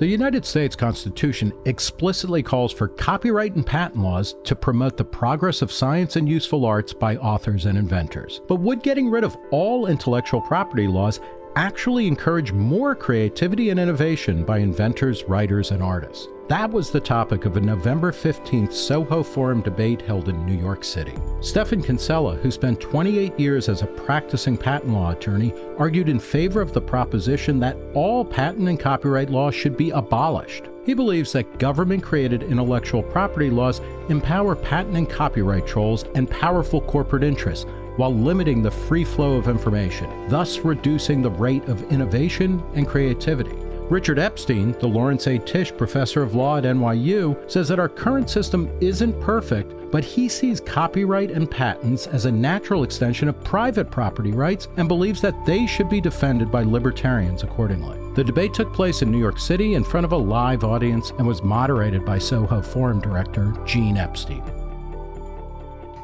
The United States Constitution explicitly calls for copyright and patent laws to promote the progress of science and useful arts by authors and inventors. But would getting rid of all intellectual property laws actually encourage more creativity and innovation by inventors, writers, and artists? That was the topic of a November 15th Soho Forum debate held in New York City. Stephan Kinsella, who spent 28 years as a practicing patent law attorney, argued in favor of the proposition that all patent and copyright law should be abolished. He believes that government created intellectual property laws empower patent and copyright trolls and powerful corporate interests while limiting the free flow of information, thus reducing the rate of innovation and creativity. Richard Epstein, the Lawrence A. Tisch Professor of Law at NYU, says that our current system isn't perfect, but he sees copyright and patents as a natural extension of private property rights and believes that they should be defended by libertarians accordingly. The debate took place in New York City in front of a live audience and was moderated by Soho Forum director Gene Epstein.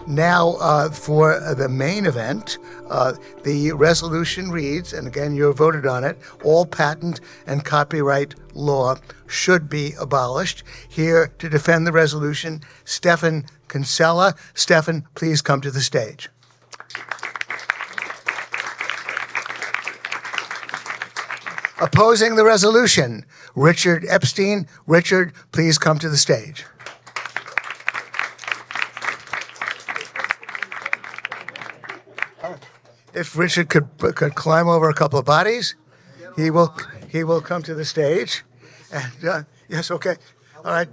Now, uh, for the main event, uh, the resolution reads, and again, you voted on it all patent and copyright law should be abolished. Here to defend the resolution, Stephan Kinsella. Stefan, please come to the stage. Opposing the resolution, Richard Epstein. Richard, please come to the stage. If Richard could could climb over a couple of bodies, he will he will come to the stage. And uh, yes, okay, all right.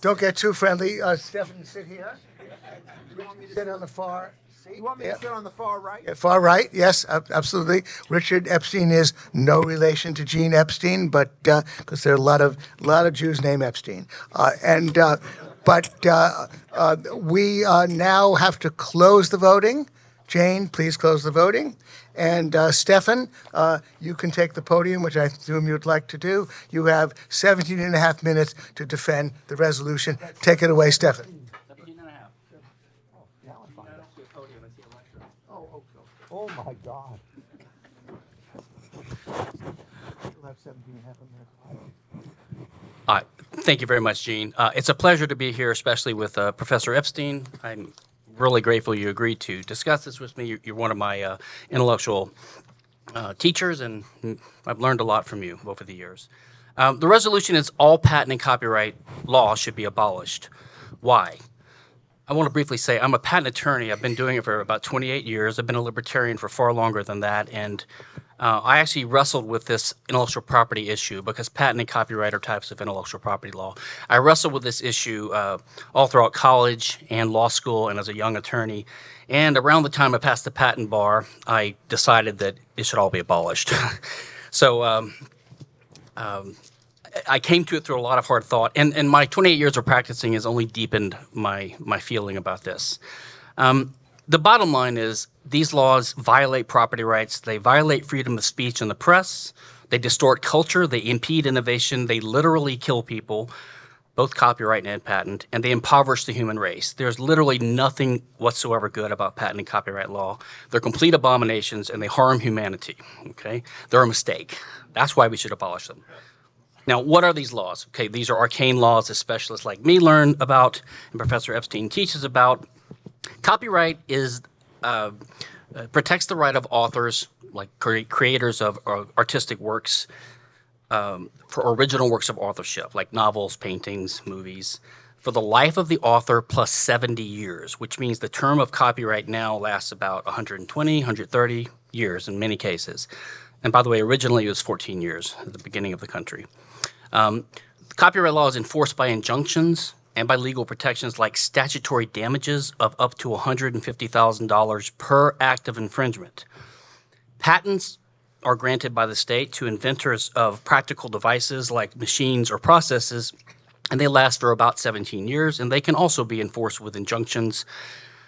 Don't get too friendly. Uh, Stephan, sit here. You want me to sit on the far? You want me yeah. to sit on the far right? Yeah, far right, yes, absolutely. Richard Epstein is no relation to Gene Epstein, but because uh, there are a lot of a lot of Jews named Epstein, uh, and uh, but uh, uh, we now have to close the voting. Jane, please close the voting. And uh, Stephan, uh, you can take the podium, which I assume you'd like to do. You have 17 and a half minutes to defend the resolution. Take it away, Stephan. Oh, my God. Uh, thank you very much, Gene. Uh, it's a pleasure to be here, especially with uh, Professor Epstein. I'm really grateful you agreed to discuss this with me. You're, one of my uh, intellectual uh, teachers, and I've learned a lot from you over the years. Um, the resolution is all patent and copyright law should be abolished. Why? I want to briefly say I'm a patent attorney. I've been doing it for about 28 years. I've been a libertarian for far longer than that, and uh, I actually wrestled with this intellectual property issue because patent and copyright are types of intellectual property law. I wrestled with this issue uh, all throughout college and law school and as a young attorney. And around the time I passed the patent bar, I decided that it should all be abolished. so um, um, I came to it through a lot of hard thought. And, and my 28 years of practicing has only deepened my, my feeling about this. Um, the bottom line is these laws violate property rights. They violate freedom of speech in the press. They distort culture. They impede innovation. They literally kill people, both copyright and patent, and they impoverish the human race. There's literally nothing whatsoever good about patent and copyright law. They're complete abominations and they harm humanity, okay? They're a mistake. That's why we should abolish them. Now, what are these laws? Okay, these are arcane laws that specialists like me learn about and Professor Epstein teaches about. Copyright is uh, uh, protects the right of authors, like cre creators of uh, artistic works, um, for original works of authorship, like novels, paintings, movies, for the life of the author plus 70 years, which means the term of copyright now lasts about 120, 130 years in many cases. And by the way, originally it was 14 years at the beginning of the country. Um, copyright law is enforced by injunctions and by legal protections like statutory damages of up to $150,000 per act of infringement. Patents are granted by the state to inventors of practical devices like machines or processes, and they last for about 17 years, and they can also be enforced with injunctions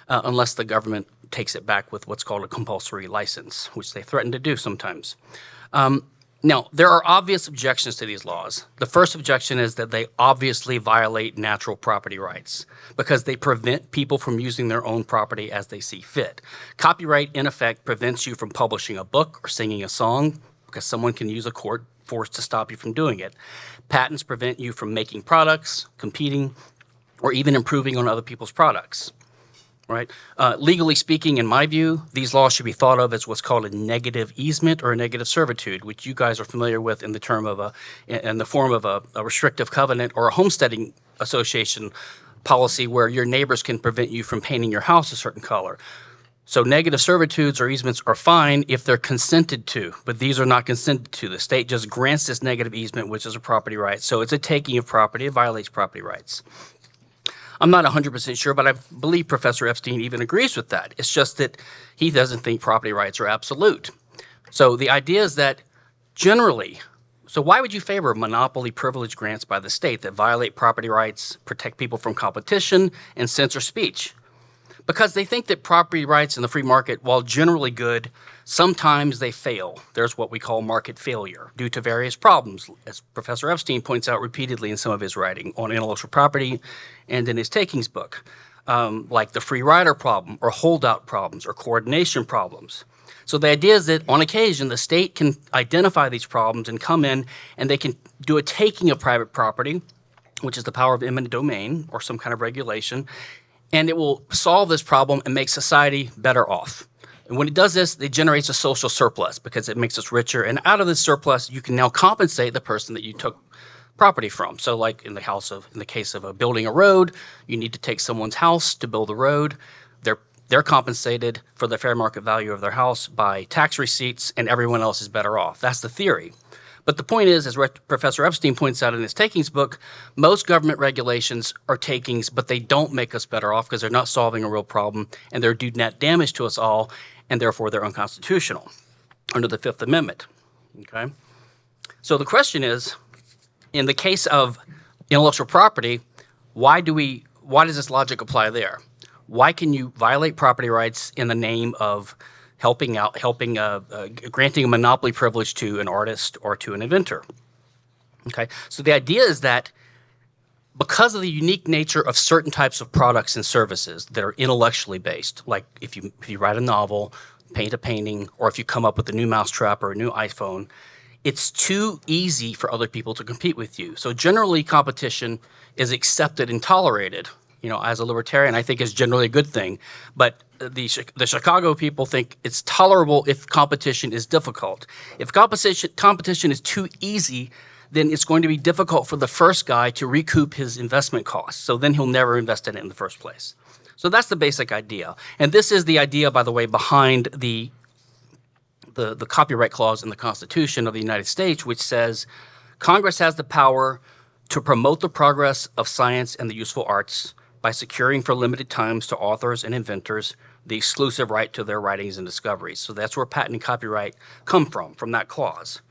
uh, unless the government takes it back with what's called a compulsory license, which they threaten to do sometimes. Um, now, there are obvious objections to these laws. The first objection is that they obviously violate natural property rights because they prevent people from using their own property as they see fit. Copyright, in effect, prevents you from publishing a book or singing a song because someone can use a court force to stop you from doing it. Patents prevent you from making products, competing, or even improving on other people's products right? Uh, legally speaking, in my view, these laws should be thought of as what's called a negative easement or a negative servitude, which you guys are familiar with in the term of a, in the form of a, a restrictive covenant or a homesteading association policy where your neighbors can prevent you from painting your house a certain color. So negative servitudes or easements are fine if they're consented to, but these are not consented to. The state just grants this negative easement, which is a property right. So it's a taking of property. It violates property rights. I'm not 100% sure, but I believe Professor Epstein even agrees with that. It's just that he doesn't think property rights are absolute. So the idea is that generally, so why would you favor monopoly privilege grants by the state that violate property rights, protect people from competition, and censor speech? Because they think that property rights in the free market, while generally good, sometimes they fail. There's what we call market failure due to various problems, as Professor Epstein points out repeatedly in some of his writing on intellectual property and in his takings book, um, like the free rider problem or holdout problems or coordination problems. So the idea is that on occasion, the state can identify these problems and come in and they can do a taking of private property, which is the power of eminent domain or some kind of regulation, and it will solve this problem and make society better off. And when it does this, it generates a social surplus because it makes us richer. And out of this surplus, you can now compensate the person that you took property from. So like in the house of in the case of a building a road, you need to take someone's house to build the road. They're they're compensated for the fair market value of their house by tax receipts and everyone else is better off. That's the theory. But the point is, as Professor Epstein points out in his takings book, most government regulations are takings, but they don't make us better off because they're not solving a real problem and they're do net damage to us all and therefore they're unconstitutional under the Fifth Amendment. Okay? So the question is, in the case of intellectual property, why do we why does this logic apply there? Why can you violate property rights in the name of helping out, helping, uh, uh, granting a monopoly privilege to an artist or to an inventor? Okay, so the idea is that because of the unique nature of certain types of products and services that are intellectually based, like if you, if you write a novel, paint a painting, or if you come up with a new mousetrap or a new iPhone, it's too easy for other people to compete with you. So generally competition is accepted and tolerated. You know, as a libertarian, I think is generally a good thing. But the, the Chicago people think it's tolerable if competition is difficult. If competition, competition is too easy, then it's going to be difficult for the first guy to recoup his investment costs. So then he'll never invest in it in the first place. So that's the basic idea. And this is the idea, by the way, behind the, the, the copyright clause in the Constitution of the United States, which says Congress has the power to promote the progress of science and the useful arts by securing for limited times to authors and inventors the exclusive right to their writings and discoveries. So that's where patent and copyright come from, from that clause.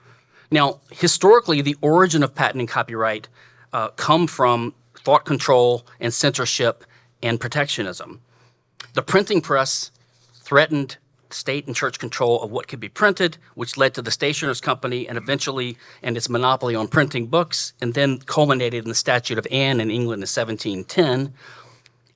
Now, historically, the origin of patent and copyright uh, come from thought control and censorship and protectionism. The printing press threatened state and church control of what could be printed, which led to the Stationers Company and eventually and its monopoly on printing books, and then culminated in the Statute of Anne in England in 1710.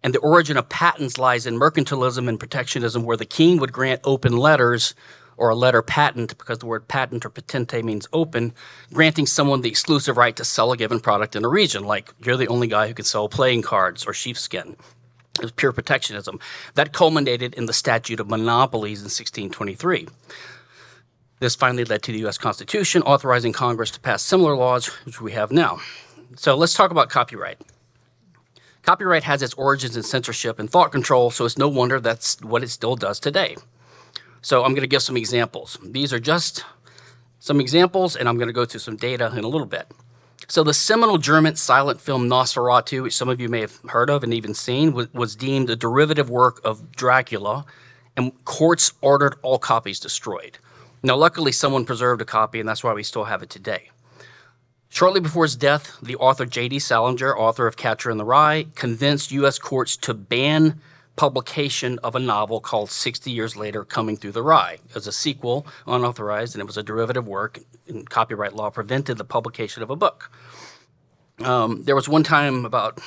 And the origin of patents lies in mercantilism and protectionism, where the king would grant open letters or a letter patent, because the word patent or patente means open, granting someone the exclusive right to sell a given product in a region, like you're the only guy who can sell playing cards or sheepskin. It was pure protectionism. That culminated in the Statute of Monopolies in 1623. This finally led to the U.S. Constitution, authorizing Congress to pass similar laws, which we have now. So let's talk about copyright. Copyright has its origins in censorship and thought control, so it's no wonder that's what it still does today. So I'm going to give some examples. These are just some examples, and I'm going to go through some data in a little bit. So the seminal German silent film Nosferatu, which some of you may have heard of and even seen, was, was deemed a derivative work of Dracula, and courts ordered all copies destroyed. Now, luckily, someone preserved a copy, and that's why we still have it today. Shortly before his death, the author J.D. Salinger, author of Catcher in the Rye, convinced U.S. courts to ban publication of a novel called 60 Years Later Coming Through the Rye. It was a sequel, unauthorized, and it was a derivative work, and copyright law prevented the publication of a book. Um, there was one time about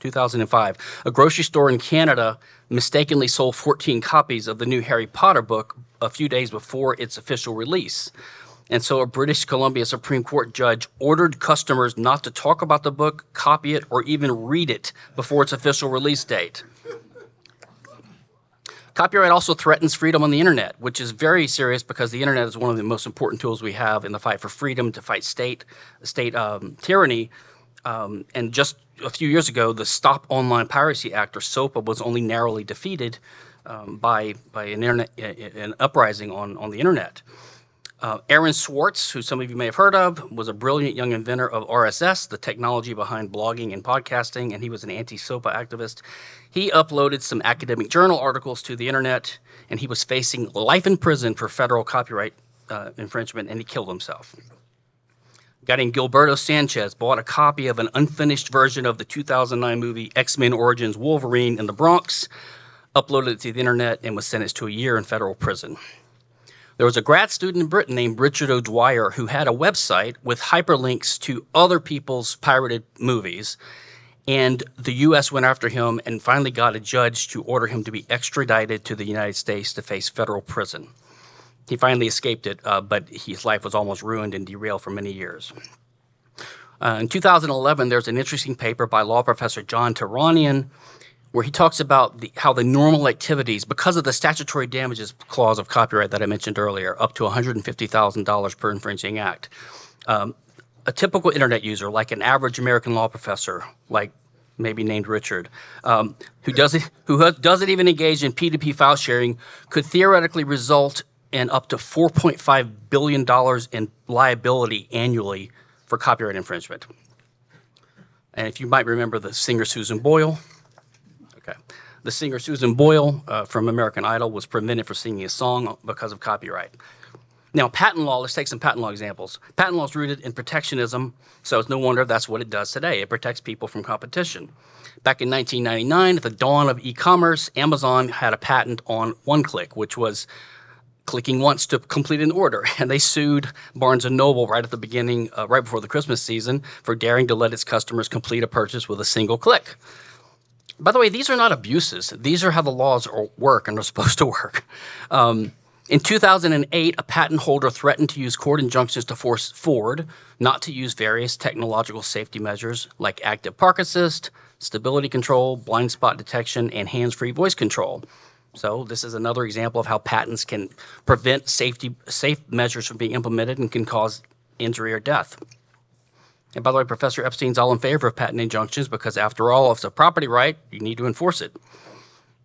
2005, a grocery store in Canada mistakenly sold 14 copies of the new Harry Potter book a few days before its official release. And so a British Columbia Supreme Court judge ordered customers not to talk about the book, copy it, or even read it before its official release date. Copyright also threatens freedom on the internet, which is very serious because the internet is one of the most important tools we have in the fight for freedom to fight state state um, tyranny. Um, and just a few years ago, the Stop Online Piracy Act, or SOPA, was only narrowly defeated um, by by an internet an uprising on on the internet. Uh, Aaron Swartz, who some of you may have heard of, was a brilliant young inventor of RSS, the technology behind blogging and podcasting, and he was an anti-SOPA activist. He uploaded some academic journal articles to the internet, and he was facing life in prison for federal copyright uh, infringement, and he killed himself. A guy named Gilberto Sanchez bought a copy of an unfinished version of the 2009 movie X-Men Origins Wolverine in the Bronx, uploaded it to the internet, and was sentenced to a year in federal prison. There was a grad student in Britain named Richard O'Dwyer who had a website with hyperlinks to other people's pirated movies. And the U.S. went after him and finally got a judge to order him to be extradited to the United States to face federal prison. He finally escaped it, uh, but his life was almost ruined and derailed for many years. Uh, in 2011, there's an interesting paper by law professor John Tehranian where he talks about the, how the normal activities, because of the statutory damages clause of copyright that I mentioned earlier, up to $150,000 per infringing act. Um, a typical internet user, like an average American law professor, like maybe named Richard, um, who doesn't who doesn't even engage in P2P file sharing, could theoretically result in up to 4.5 billion dollars in liability annually for copyright infringement. And if you might remember the singer Susan Boyle, Okay. The singer Susan Boyle uh, from American Idol was prevented from singing a song because of copyright. Now, patent law, let's take some patent law examples. Patent law is rooted in protectionism, so it's no wonder that's what it does today. It protects people from competition. Back in 1999, at the dawn of e-commerce, Amazon had a patent on one-click, which was clicking once to complete an order. And they sued Barnes & Noble right at the beginning, uh, right before the Christmas season, for daring to let its customers complete a purchase with a single click. By the way, these are not abuses. These are how the laws work and are supposed to work. Um, in 2008, a patent holder threatened to use court injunctions to force Ford not to use various technological safety measures like active park assist, stability control, blind spot detection, and hands-free voice control. So this is another example of how patents can prevent safety safe measures from being implemented and can cause injury or death. And by the way, Professor Epstein's all in favor of patent injunctions because after all, if it's a property right, you need to enforce it.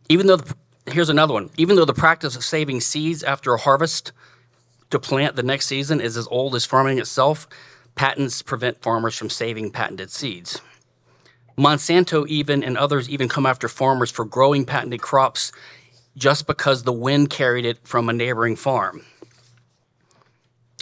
Even though, the, here's another one, even though the practice of saving seeds after a harvest to plant the next season is as old as farming itself, patents prevent farmers from saving patented seeds. Monsanto even and others even come after farmers for growing patented crops just because the wind carried it from a neighboring farm.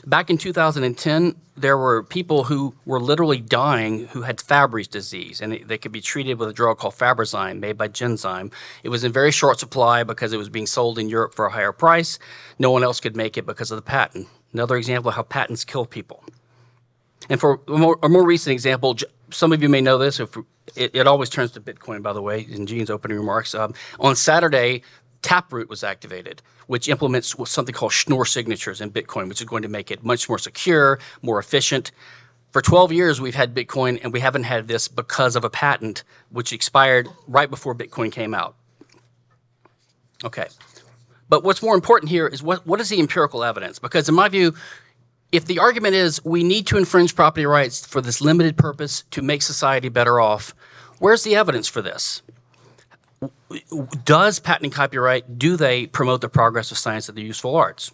Back in 2010, there were people who were literally dying who had Fabry's disease, and they could be treated with a drug called Fabrazyme made by Genzyme. It was in very short supply because it was being sold in Europe for a higher price. No one else could make it because of the patent. Another example of how patents kill people. And for a more, a more recent example, some of you may know this, if it, it, always turns to Bitcoin, by the way, in Gene's opening remarks. Um, on Saturday, Taproot was activated, which implements something called Schnorr signatures in Bitcoin, which is going to make it much more secure, more efficient. For 12 years, we've had Bitcoin, and we haven't had this because of a patent which expired right before Bitcoin came out. Okay. But what's more important here is what, what is the empirical evidence? Because in my view, if the argument is we need to infringe property rights for this limited purpose to make society better off, where's the evidence for this? Does patent and copyright, do they promote the progress of science and the useful arts?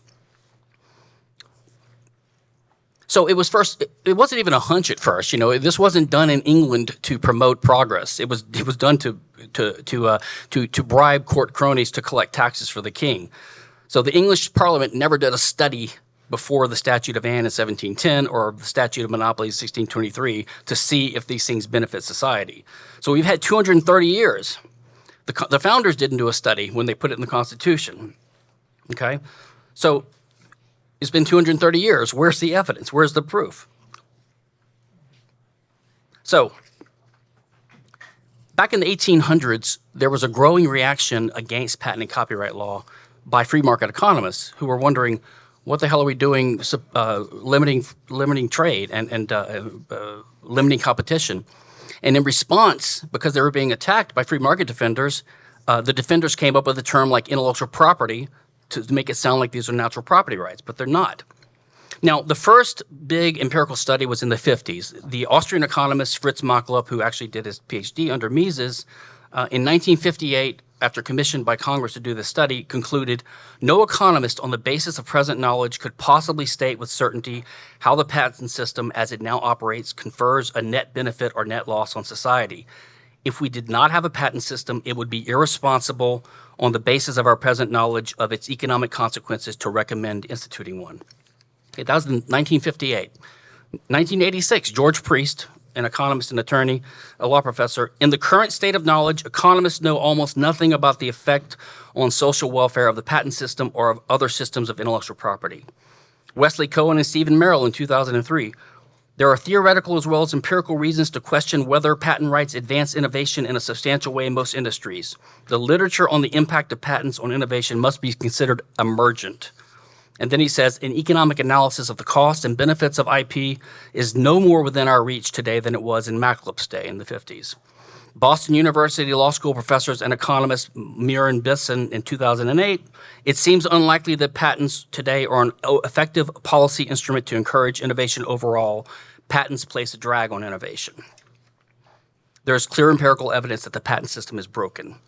So it was first, it wasn't even a hunch at first, you know, this wasn't done in England to promote progress. It was, it was done to, to, to, uh, to, to bribe court cronies to collect taxes for the king. So the English parliament never did a study before the Statute of Anne in 1710 or the Statute of Monopolies 1623 to see if these things benefit society. So we've had 230 years the, the founders didn't do a study when they put it in the Constitution. Okay? So it's been 230 years. Where's the evidence? Where's the proof? So back in the 1800s, there was a growing reaction against patent and copyright law by free market economists who were wondering, what the hell are we doing uh, limiting limiting trade and and uh, uh, limiting competition? And in response, because they were being attacked by free market defenders, uh, the defenders came up with a term like intellectual property to make it sound like these are natural property rights, but they're not. Now, the first big empirical study was in the 50s. The Austrian economist Fritz Machlup, who actually did his PhD under Mises, uh, in 1958, after commissioned by Congress to do this study, concluded no economist on the basis of present knowledge could possibly state with certainty how the patent system as it now operates confers a net benefit or net loss on society. If we did not have a patent system, it would be irresponsible on the basis of our present knowledge of its economic consequences to recommend instituting one. Okay, that was in 1958. 1986, George Priest, an economist and attorney, a law professor. In the current state of knowledge, economists know almost nothing about the effect on social welfare of the patent system or of other systems of intellectual property. Wesley Cohen and Stephen Merrill in 2003. There are theoretical as well as empirical reasons to question whether patent rights advance innovation in a substantial way in most industries. The literature on the impact of patents on innovation must be considered emergent. And then he says, an economic analysis of the cost and benefits of IP is no more within our reach today than it was in Machlup's day in the 50s. Boston University Law School professors and economist Murin Bessen in 2008, it seems unlikely that patents today are an effective policy instrument to encourage innovation overall. Patents place a drag on innovation. There is clear empirical evidence that the patent system is broken.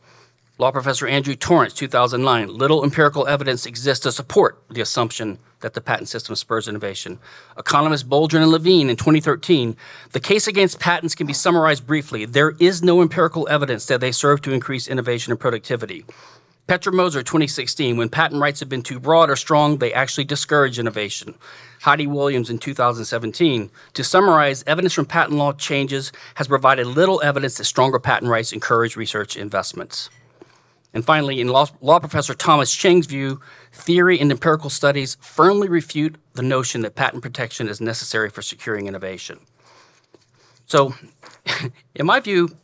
Law professor Andrew Torrance, 2009. Little empirical evidence exists to support the assumption that the patent system spurs innovation. Economists Boldrin and Levine in 2013. The case against patents can be summarized briefly. There is no empirical evidence that they serve to increase innovation and productivity. Petra Moser, 2016. When patent rights have been too broad or strong, they actually discourage innovation. Heidi Williams in 2017. To summarize, evidence from patent law changes has provided little evidence that stronger patent rights encourage research investments. And finally, in law, law, professor Thomas Cheng's view, theory and empirical studies firmly refute the notion that patent protection is necessary for securing innovation. So, in my view,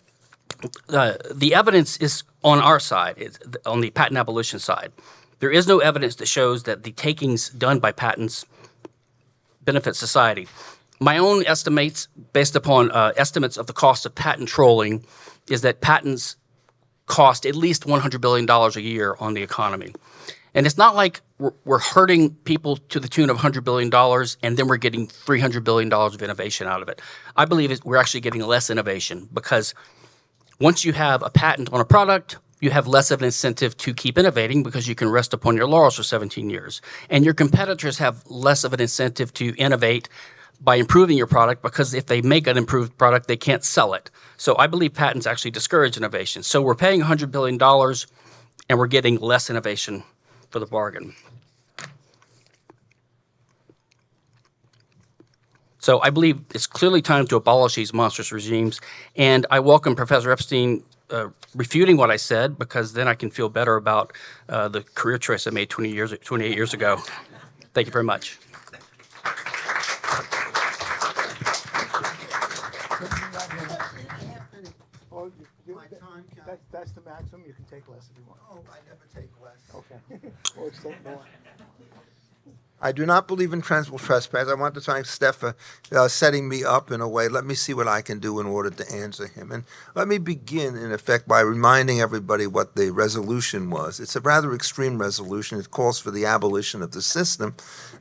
uh, the evidence is on our side, it's on the patent abolition side. There is no evidence that shows that the takings done by patents benefit society. My own estimates, based upon uh, estimates of the cost of patent trolling, is that patents cost at least $100 billion a year on the economy. And it's not like we're, hurting people to the tune of $100 billion and then we're getting $300 billion of innovation out of it. I believe we're actually getting less innovation because once you have a patent on a product, you have less of an incentive to keep innovating because you can rest upon your laurels for 17 years. And your competitors have less of an incentive to innovate by improving your product because if they make an improved product, they can't sell it. So I believe patents actually discourage innovation. So we're paying $100 billion and we're getting less innovation for the bargain. So I believe it's clearly time to abolish these monstrous regimes. And I welcome Professor Epstein uh, refuting what I said because then I can feel better about uh, the career choice I made 20 years, 28 years ago. Thank you very much. Oh, you- you- My time, can I- That's, the maximum, you can take less if you want. Oh, I never take less. Okay. Extend more. I do not believe in transmittal trespass. I want to thank Steph for uh, setting me up in a way. Let me see what I can do in order to answer him. And let me begin, in effect, by reminding everybody what the resolution was. It's a rather extreme resolution. It calls for the abolition of the system.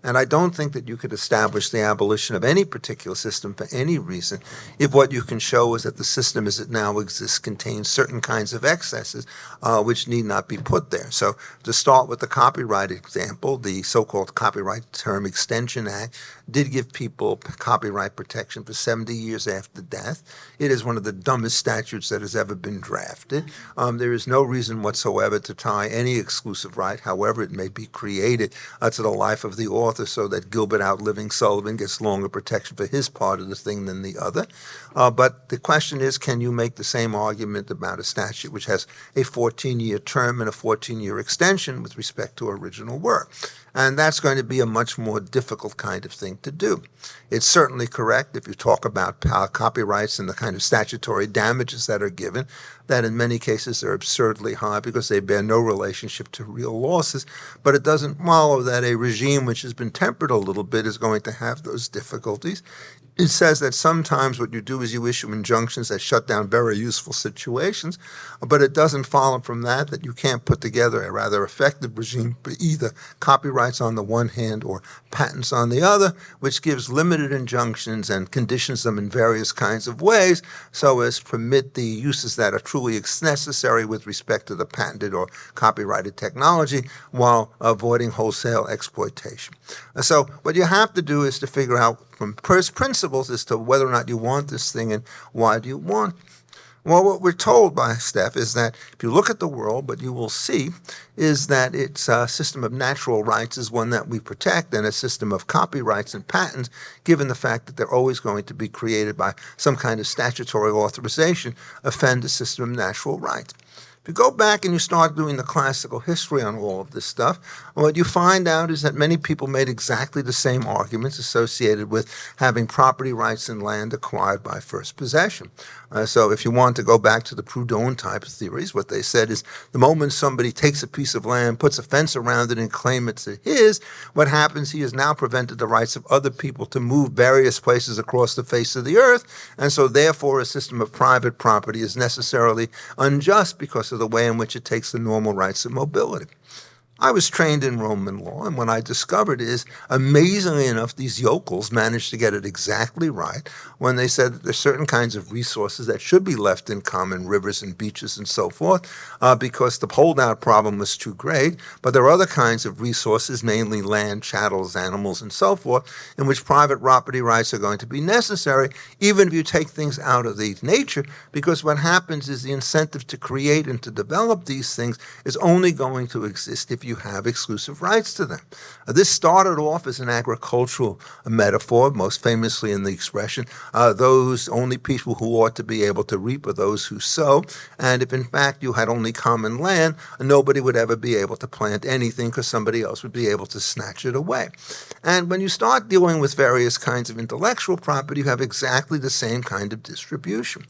And I don't think that you could establish the abolition of any particular system for any reason if what you can show is that the system as it now exists contains certain kinds of excesses uh, which need not be put there. So to start with the copyright example, the so-called Copyright Term Extension Act did give people copyright protection for 70 years after death. It is one of the dumbest statutes that has ever been drafted. Um, there is no reason whatsoever to tie any exclusive right, however it may be created, uh, to the life of the author so that Gilbert outliving Sullivan gets longer protection for his part of the thing than the other. Uh, but the question is, can you make the same argument about a statute which has a 14-year term and a 14-year extension with respect to original work? And that's going to be be a much more difficult kind of thing to do. It's certainly correct if you talk about uh, copyrights and the kind of statutory damages that are given, that in many cases are absurdly high because they bear no relationship to real losses. But it doesn't follow that a regime which has been tempered a little bit is going to have those difficulties. It says that sometimes what you do is you issue injunctions that shut down very useful situations, but it doesn't follow from that that you can't put together a rather effective regime for either copyrights on the one hand or patents on the other, which gives limited injunctions and conditions them in various kinds of ways so as permit the uses that are truly necessary with respect to the patented or copyrighted technology while avoiding wholesale exploitation. So what you have to do is to figure out from first principles as to whether or not you want this thing and why do you want. Well, what we're told by Steph is that if you look at the world, what you will see is that its a system of natural rights is one that we protect and a system of copyrights and patents, given the fact that they're always going to be created by some kind of statutory authorization, offend the system of natural rights. If you go back and you start doing the classical history on all of this stuff, what you find out is that many people made exactly the same arguments associated with having property rights in land acquired by first possession. Uh, so if you want to go back to the Proudhon type of theories, what they said is the moment somebody takes a piece of land, puts a fence around it, and claim it's his, what happens, he has now prevented the rights of other people to move various places across the face of the earth, and so therefore a system of private property is necessarily unjust because of the way in which it takes the normal rights of mobility. I was trained in Roman law, and what I discovered is, amazingly enough, these yokels managed to get it exactly right when they said that there's certain kinds of resources that should be left in common, rivers and beaches and so forth, uh, because the holdout problem was too great. But there are other kinds of resources, mainly land, chattels, animals, and so forth, in which private property rights are going to be necessary, even if you take things out of the nature, because what happens is the incentive to create and to develop these things is only going to exist if you have exclusive rights to them. Uh, this started off as an agricultural metaphor, most famously in the expression, uh, those only people who ought to be able to reap are those who sow. And if in fact you had only common land, nobody would ever be able to plant anything because somebody else would be able to snatch it away. And when you start dealing with various kinds of intellectual property, you have exactly the same kind of distribution.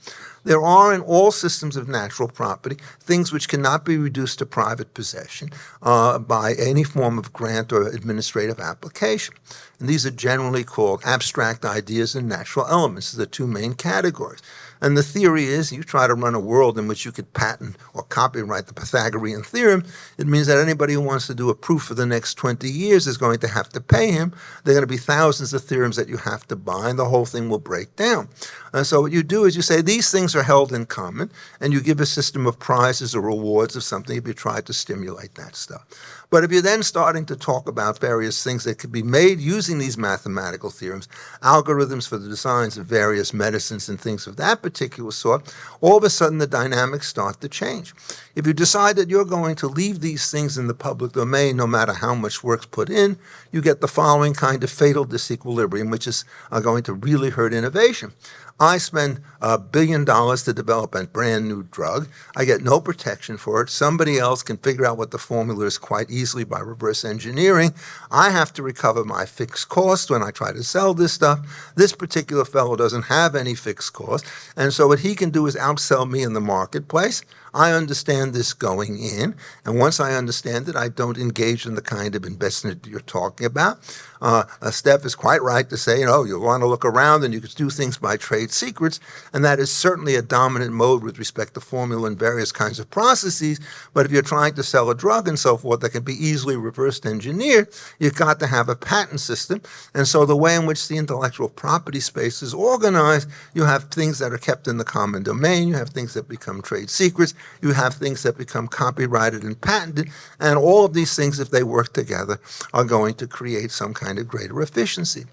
There are in all systems of natural property things which cannot be reduced to private possession uh, by any form of grant or administrative application. And these are generally called abstract ideas and natural elements, the two main categories. And the theory is you try to run a world in which you could patent or copyright the Pythagorean theorem. It means that anybody who wants to do a proof for the next 20 years is going to have to pay him. There are going to be thousands of theorems that you have to buy, and the whole thing will break down. And so what you do is you say these things are held in common, and you give a system of prizes or rewards of something if you try to stimulate that stuff. But if you're then starting to talk about various things that could be made using these mathematical theorems, algorithms for the designs of various medicines and things of that particular sort, all of a sudden the dynamics start to change. If you decide that you're going to leave these things in the public domain, no matter how much work's put in, you get the following kind of fatal disequilibrium, which is uh, going to really hurt innovation. I spend a billion dollars to develop a brand new drug. I get no protection for it. Somebody else can figure out what the formula is quite easily by reverse engineering. I have to recover my fixed cost when I try to sell this stuff. This particular fellow doesn't have any fixed cost. And so what he can do is outsell me in the marketplace. I understand this going in, and once I understand it, I don't engage in the kind of investment you're talking about. Uh, Steph is quite right to say, you know, you want to look around and you can do things by trade secrets, and that is certainly a dominant mode with respect to formula and various kinds of processes. But if you're trying to sell a drug and so forth that can be easily reversed engineered, you've got to have a patent system. And so the way in which the intellectual property space is organized, you have things that are kept in the common domain, you have things that become trade secrets, you have things that become copyrighted and patented, and all of these things, if they work together, are going to create some kind of greater efficiency.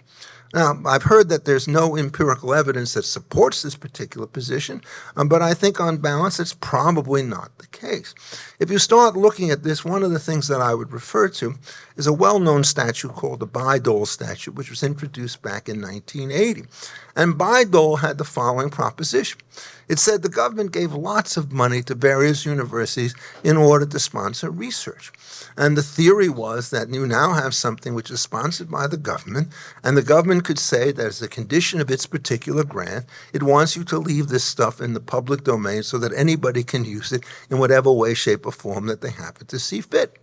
Now, I've heard that there's no empirical evidence that supports this particular position, um, but I think on balance it's probably not the case. If you start looking at this, one of the things that I would refer to is a well-known statute called the Bayh-Dole statute, which was introduced back in 1980. And Bayh-Dole had the following proposition. It said the government gave lots of money to various universities in order to sponsor research. And the theory was that you now have something which is sponsored by the government, and the government could say that as a condition of its particular grant, it wants you to leave this stuff in the public domain so that anybody can use it in whatever way, shape, or form that they happen to see fit.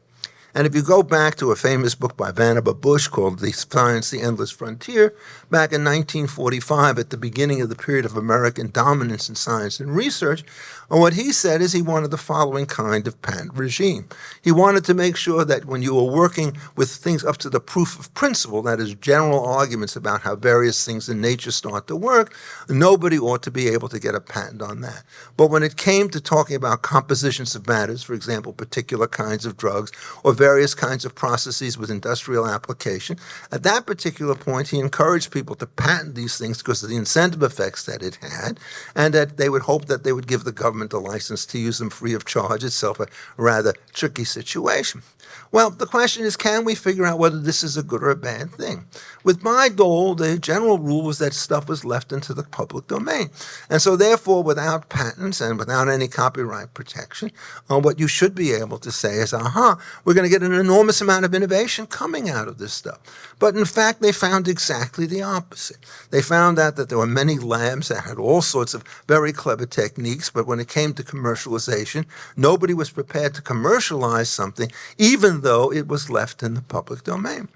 And if you go back to a famous book by Vannevar Bush called The Science, the Endless Frontier, back in 1945, at the beginning of the period of American dominance in science and research, and what he said is he wanted the following kind of patent regime. He wanted to make sure that when you were working with things up to the proof of principle, that is, general arguments about how various things in nature start to work, nobody ought to be able to get a patent on that. But when it came to talking about compositions of matters, for example, particular kinds of drugs, or various kinds of processes with industrial application, at that particular point, he encouraged people to patent these things because of the incentive effects that it had, and that they would hope that they would give the government a license to use them free of charge itself, a rather tricky situation. Well, the question is, can we figure out whether this is a good or a bad thing? With Bayh-Dole, the general rule was that stuff was left into the public domain. And so therefore, without patents and without any copyright protection, uh, what you should be able to say is, aha, we're going to get an enormous amount of innovation coming out of this stuff. But in fact, they found exactly the opposite. They found out that there were many labs that had all sorts of very clever techniques, but when it came to commercialization, nobody was prepared to commercialize something, even though it was left in the public domain.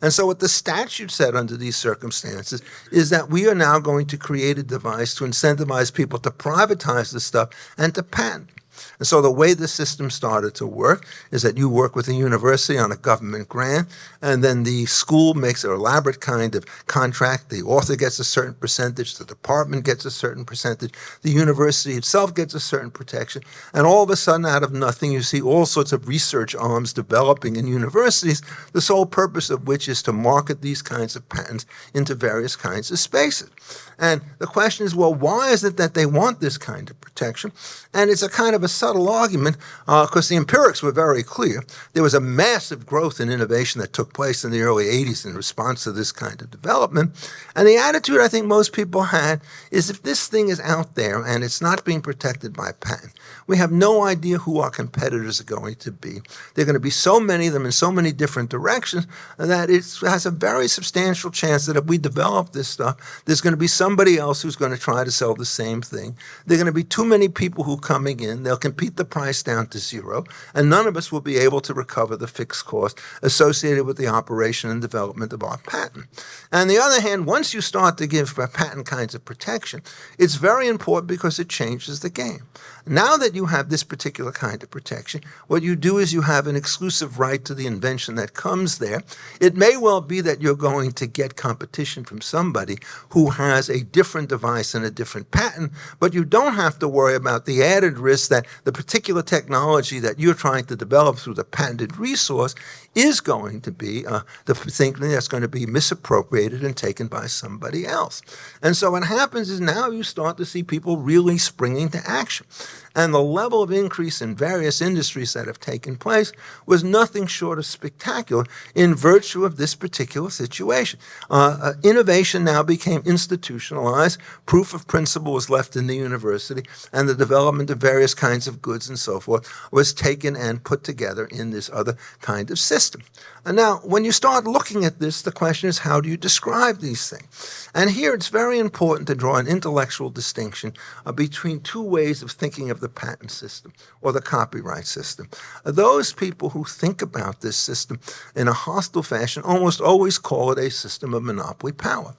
And so what the statute said under these circumstances is that we are now going to create a device to incentivize people to privatize the stuff and to patent. And so the way the system started to work is that you work with a university on a government grant, and then the school makes an elaborate kind of contract. The author gets a certain percentage, the department gets a certain percentage, the university itself gets a certain protection, and all of a sudden, out of nothing, you see all sorts of research arms developing in universities, the sole purpose of which is to market these kinds of patents into various kinds of spaces. And the question is, well, why is it that they want this kind of protection? And it's a kind of a subtle argument because uh, the empirics were very clear. There was a massive growth in innovation that took place in the early 80s in response to this kind of development. And the attitude I think most people had is if this thing is out there and it's not being protected by patent, we have no idea who our competitors are going to be. There are going to be so many of them in so many different directions that it has a very substantial chance that if we develop this stuff, there's going to be somebody else who's going to try to sell the same thing. There are going to be too many people who are coming in. They'll compete the price down to zero, and none of us will be able to recover the fixed cost associated with the operation and development of our patent. On the other hand, once you start to give patent kinds of protection, it's very important because it changes the game. Now that you have this particular kind of protection, what you do is you have an exclusive right to the invention that comes there. It may well be that you're going to get competition from somebody who has a different device and a different patent, but you don't have to worry about the added risk that the particular technology that you're trying to develop through the patented resource is going to be uh, the thing that's going to be misappropriated and taken by somebody else. And so what happens is now you start to see people really springing to action. And the level of increase in various industries that have taken place was nothing short of spectacular in virtue of this particular situation. Uh, uh, innovation now became institutionalized, proof of principle was left in the university, and the development of various kinds of goods and so forth was taken and put together in this other kind of system. And now, when you start looking at this, the question is how do you describe these things? And here it's very important to draw an intellectual distinction uh, between two ways of thinking of the patent system or the copyright system. Those people who think about this system in a hostile fashion almost always call it a system of monopoly power.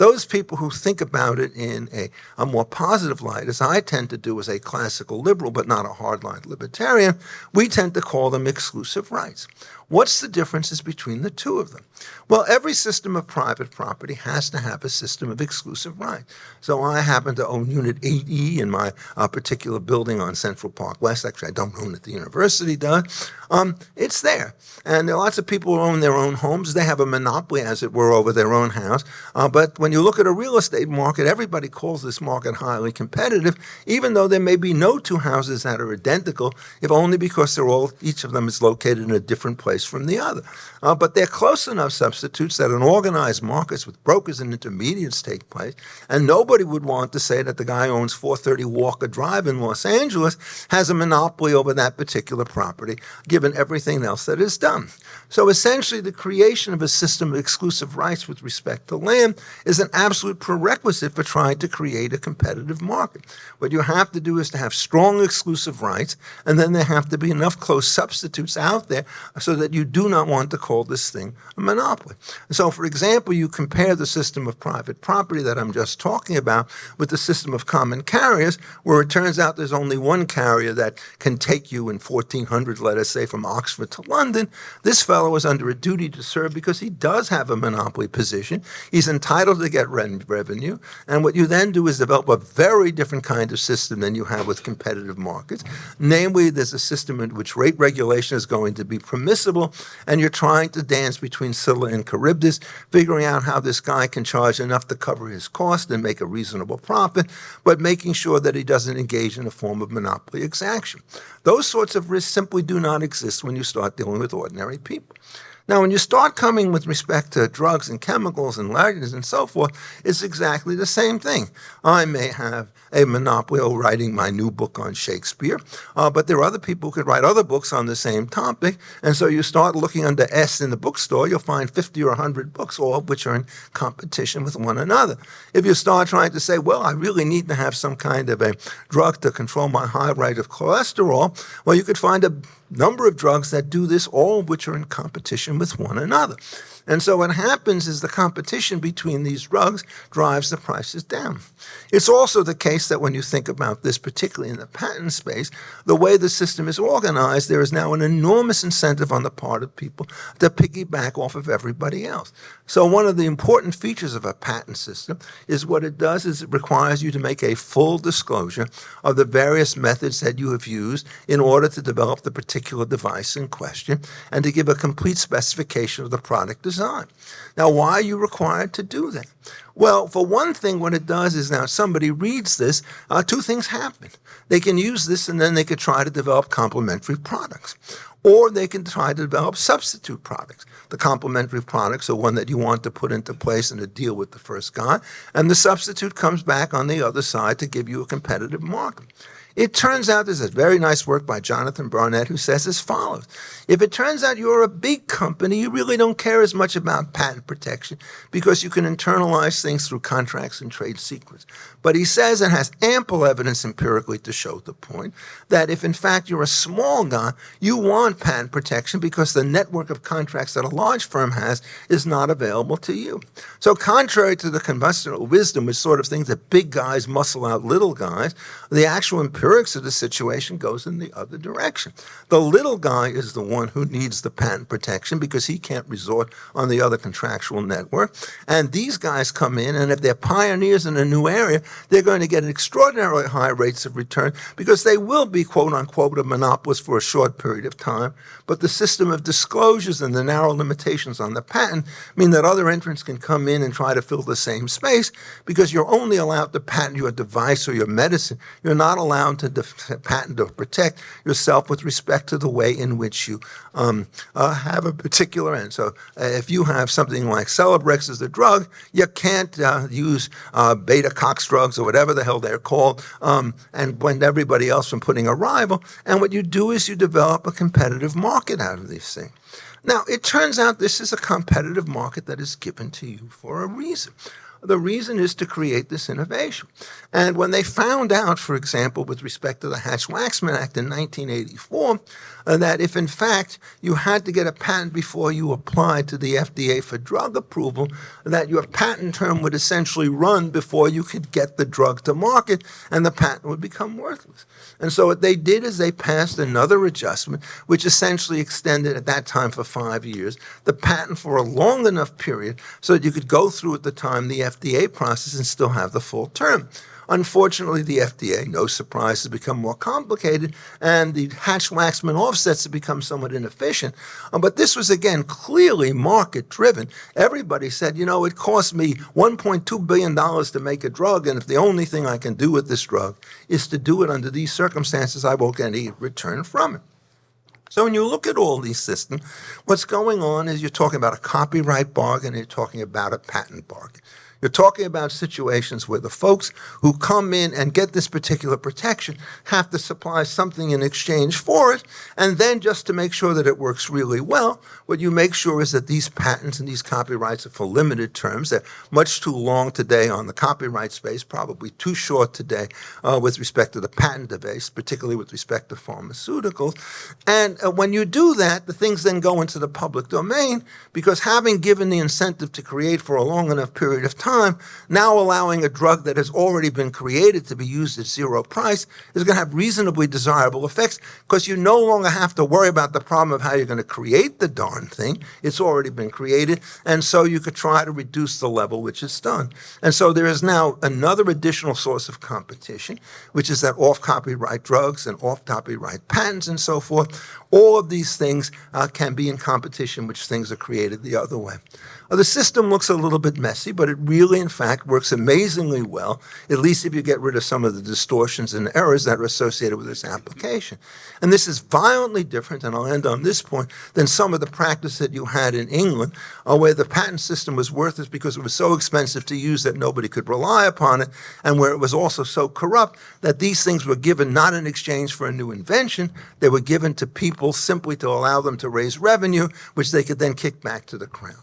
Those people who think about it in a, a more positive light, as I tend to do as a classical liberal but not a hardline libertarian, we tend to call them exclusive rights. What's the differences between the two of them? Well, every system of private property has to have a system of exclusive rights. So I happen to own Unit 8E in my uh, particular building on Central Park West. Actually, I don't own it, the university does. Um, it's there. And there are lots of people who own their own homes. They have a monopoly, as it were, over their own house. Uh, but when you look at a real estate market, everybody calls this market highly competitive, even though there may be no two houses that are identical, if only because they're all, each of them is located in a different place from the other. Uh, but they're close enough substitutes that in organized markets with brokers and intermediates take place, and nobody would want to say that the guy who owns 430 Walker Drive in Los Angeles has a monopoly over that particular property, given everything else that is done. So essentially, the creation of a system of exclusive rights with respect to land is an absolute prerequisite for trying to create a competitive market. What you have to do is to have strong exclusive rights, and then there have to be enough close substitutes out there so that you do not want to call this thing a monopoly. So, for example, you compare the system of private property that I'm just talking about with the system of common carriers, where it turns out there's only one carrier that can take you in 1400, let us say, from Oxford to London. This fellow is under a duty to serve because he does have a monopoly position. He's entitled to get revenue. And what you then do is develop a very different kind of system than you have with competitive markets. Namely, there's a system in which rate regulation is going to be permissible, and you're trying to dance between Scylla and Charybdis, figuring out how this guy can charge enough to cover his cost and make a reasonable profit, but making sure that he doesn't engage in a form of monopoly exaction. Those sorts of risks simply do not exist when you start dealing with ordinary people. Now, when you start coming with respect to drugs and chemicals and languages and so forth, it's exactly the same thing. I may have a monopoly of writing my new book on Shakespeare, uh, but there are other people who could write other books on the same topic. And so you start looking under S in the bookstore, you'll find 50 or 100 books, all of which are in competition with one another. If you start trying to say, well, I really need to have some kind of a drug to control my high rate of cholesterol, well, you could find a number of drugs that do this, all of which are in competition with one another. And so what happens is the competition between these drugs drives the prices down. It's also the case that when you think about this, particularly in the patent space, the way the system is organized, there is now an enormous incentive on the part of people to piggyback off of everybody else. So one of the important features of a patent system is what it does is it requires you to make a full disclosure of the various methods that you have used in order to develop the particular device in question and to give a complete specification of the product design. Now, why are you required to do that? Well, for one thing, what it does is now somebody reads this, uh, two things happen. They can use this and then they could try to develop complementary products. Or they can try to develop substitute products. The complementary products are one that you want to put into place in a deal with the first guy, and the substitute comes back on the other side to give you a competitive market. It turns out there's a very nice work by Jonathan Barnett who says as follows. If it turns out you're a big company, you really don't care as much about patent protection because you can internalize things through contracts and trade secrets. But he says and has ample evidence empirically to show the point that if in fact you're a small guy, you want patent protection because the network of contracts that a large firm has is not available to you. So contrary to the conventional wisdom, which sort of thinks that big guys muscle out little guys, the actual empirics of the situation goes in the other direction. The little guy is the one who needs the patent protection because he can't resort on the other contractual network. And these guys come in, and if they're pioneers in a new area, they're going to get an extraordinarily high rates of return because they will be, quote unquote, a monopolist for a short period of time. But the system of disclosures and the narrow limitations on the patent mean that other entrants can come in and try to fill the same space because you're only allowed to patent your device or your medicine. You're not allowed to patent or protect yourself with respect to the way in which you um, uh, have a particular end. So uh, if you have something like Celebrex as a drug, you can't uh, use uh, beta cox drugs or whatever the hell they're called um, and blend everybody else from putting a rival. And what you do is you develop a competitive market out of these things. Now, it turns out this is a competitive market that is given to you for a reason. The reason is to create this innovation. And when they found out, for example, with respect to the Hatch-Waxman Act in 1984, uh, that if in fact you had to get a patent before you applied to the FDA for drug approval, that your patent term would essentially run before you could get the drug to market and the patent would become worthless. And so what they did is they passed another adjustment, which essentially extended at that time for five years the patent for a long enough period so that you could go through at the time the FDA process and still have the full term. Unfortunately, the FDA, no surprise, has become more complicated, and the Hatch-Waxman offsets have become somewhat inefficient. Uh, but this was, again, clearly market-driven. Everybody said, you know, it cost me $1.2 billion to make a drug, and if the only thing I can do with this drug is to do it under these circumstances, I won't get any return from it. So when you look at all these systems, what's going on is you're talking about a copyright bargain, and you're talking about a patent bargain. You're talking about situations where the folks who come in and get this particular protection have to supply something in exchange for it. And then just to make sure that it works really well, what you make sure is that these patents and these copyrights are for limited terms. They're much too long today on the copyright space, probably too short today uh, with respect to the patent base, particularly with respect to pharmaceuticals. And uh, when you do that, the things then go into the public domain because having given the incentive to create for a long enough period of time, time, now allowing a drug that has already been created to be used at zero price is going to have reasonably desirable effects because you no longer have to worry about the problem of how you're going to create the darn thing. It's already been created. And so you could try to reduce the level which is done. And so there is now another additional source of competition, which is that off copyright drugs and off copyright patents and so forth. All of these things uh, can be in competition, which things are created the other way. The system looks a little bit messy, but it really, in fact, works amazingly well, at least if you get rid of some of the distortions and errors that are associated with this application. And this is violently different, and I'll end on this point, than some of the practice that you had in England, uh, where the patent system was worthless because it was so expensive to use that nobody could rely upon it, and where it was also so corrupt that these things were given not in exchange for a new invention, they were given to people simply to allow them to raise revenue, which they could then kick back to the crown.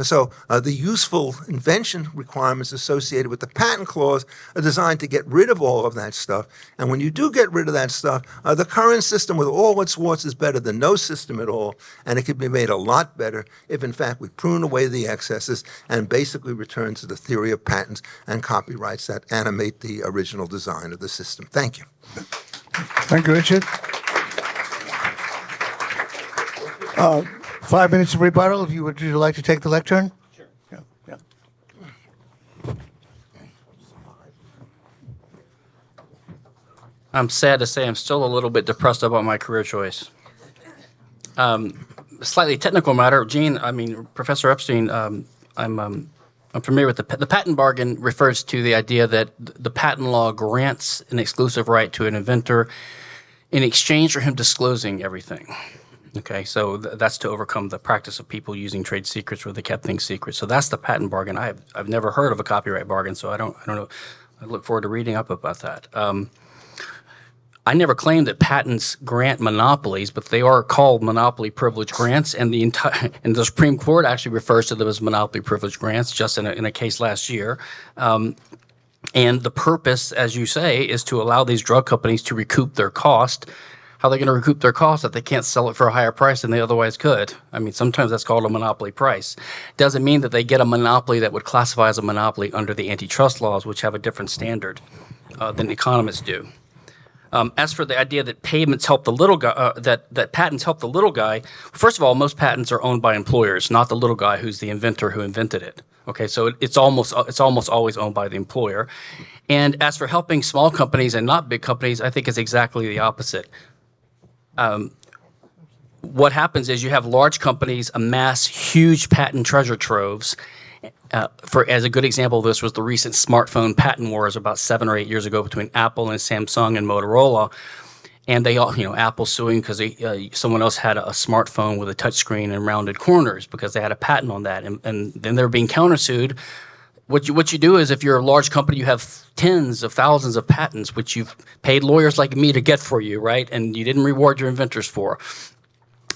So uh, the useful invention requirements associated with the patent clause are designed to get rid of all of that stuff. And when you do get rid of that stuff, uh, the current system with all its warts is better than no system at all. And it could be made a lot better if, in fact, we prune away the excesses and basically return to the theory of patents and copyrights that animate the original design of the system. Thank you. Thank you, Richard. Uh, Five minutes of rebuttal, if you would, would you like to take the lectern? Sure. Yeah, yeah. I'm sad to say I'm still a little bit depressed about my career choice. Um, slightly technical matter, Gene. I mean, Professor Epstein. Um, I'm um, I'm familiar with the the patent bargain refers to the idea that the patent law grants an exclusive right to an inventor in exchange for him disclosing everything. Okay, so th that's to overcome the practice of people using trade secrets where they kept things secret. So that's the patent bargain. I have, I've never heard of a copyright bargain, so I don't I don't know. I look forward to reading up about that. Um, I never claimed that patents grant monopolies, but they are called monopoly privilege grants, and the entire and the Supreme Court actually refers to them as monopoly privilege grants, just in a, in a case last year. Um, and the purpose, as you say, is to allow these drug companies to recoup their cost how they're they going to recoup their costs if they can't sell it for a higher price than they otherwise could? I mean, sometimes that's called a monopoly price. Doesn't mean that they get a monopoly that would classify as a monopoly under the antitrust laws, which have a different standard uh, than economists do. Um, as for the idea that payments help the little guy, uh, that that patents help the little guy, first of all, most patents are owned by employers, not the little guy who's the inventor who invented it. Okay, so it, it's almost it's almost always owned by the employer. And as for helping small companies and not big companies, I think it's exactly the opposite um, what happens is you have large companies amass huge patent treasure troves. Uh, for as a good example of this was the recent smartphone patent wars about seven or eight years ago between Apple and Samsung and Motorola, and they all you know Apple suing because uh, someone else had a, a, smartphone with a touchscreen and rounded corners because they had a patent on that, and, and then they're being countersued what you what you do is if you're a large company, you have tens of thousands of patents, which you've paid lawyers like me to get for you, right? And you didn't reward your inventors for.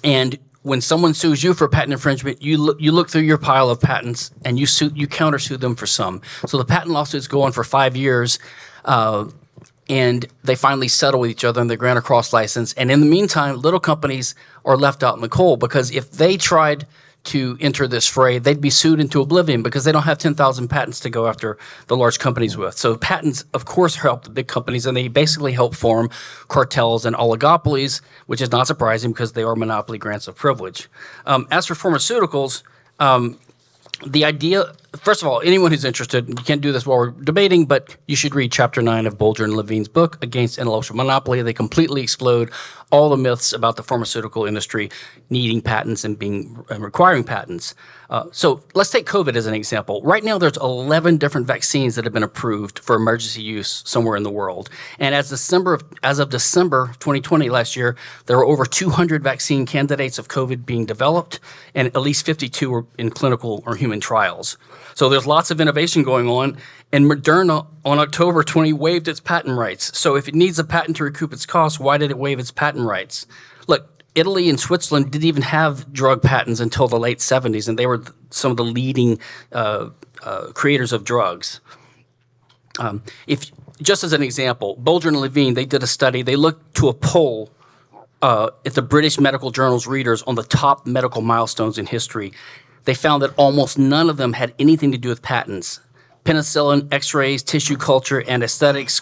And when someone sues you for patent infringement, you look, you look through your pile of patents and you sue, you countersue them for some. So the patent lawsuits go on for five years, uh, and they finally settle with each other and they grant a cross license. And in the meantime, little companies are left out in the cold because if they tried to enter this fray, they'd be sued into oblivion because they don't have 10,000 patents to go after the large companies with. So patents, of course, help the big companies and they basically help form cartels and oligopolies, which is not surprising because they are monopoly grants of privilege. Um, as for pharmaceuticals, um, the idea first of all anyone who's interested you can't do this while we're debating but you should read chapter 9 of Boldrin and levine's book against intellectual monopoly they completely explode all the myths about the pharmaceutical industry needing patents and being and requiring patents uh, so let's take covid as an example right now there's 11 different vaccines that have been approved for emergency use somewhere in the world and as december of, as of december 2020 last year there were over 200 vaccine candidates of covid being developed and at least 52 were in clinical or human trials so there's lots of innovation going on. And Moderna on October 20 waived its patent rights. So if it needs a patent to recoup its costs, why did it waive its patent rights? Look, Italy and Switzerland didn't even have drug patents until the late 70s, and they were some of the leading uh, uh, creators of drugs. Um, if just as an example, Boldrin and Levine, they did a study. They looked to a poll uh, at the British Medical Journal's readers on the top medical milestones in history, they found that almost none of them had anything to do with patents. Penicillin, x-rays, tissue culture, and aesthetics,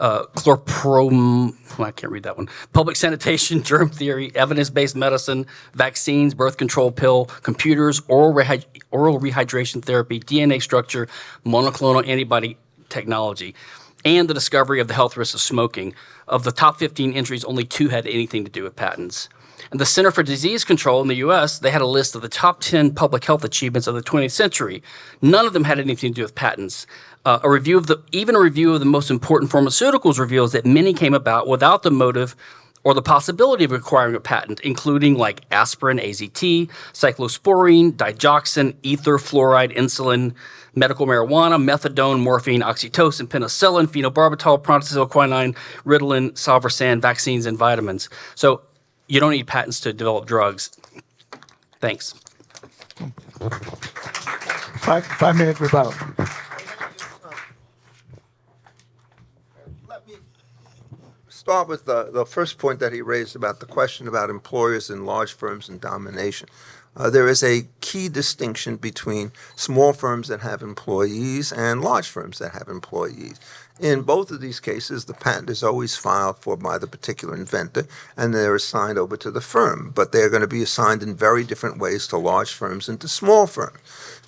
uh, chlorprom, I can't read that one, public sanitation, germ theory, evidence-based medicine, vaccines, birth control pill, computers, oral, rehy oral rehydration therapy, DNA structure, monoclonal antibody technology, and the discovery of the health risks of smoking. Of the top 15 entries, only two had anything to do with patents. And the Center for Disease Control in the US, they had a list of the top 10 public health achievements of the 20th century. None of them had anything to do with patents. Uh, a review of the, even a review of the most important pharmaceuticals reveals that many came about without the motive or the possibility of acquiring a patent, including like aspirin, AZT, cyclosporine, digoxin, ether, fluoride, insulin, medical marijuana, methadone, morphine, oxytocin, penicillin, phenobarbital, prontosil, quinine, Ritalin, salvarsan, vaccines, and vitamins. So you don't need patents to develop drugs. Thanks. Five, five minute rebuttal. Let me start with the, the first point that he raised about the question about employers in large firms and domination. Uh, there is a key distinction between small firms that have employees and large firms that have employees. In both of these cases, the patent is always filed for by the particular inventor, and they're assigned over to the firm. But they're going to be assigned in very different ways to large firms and to small firms.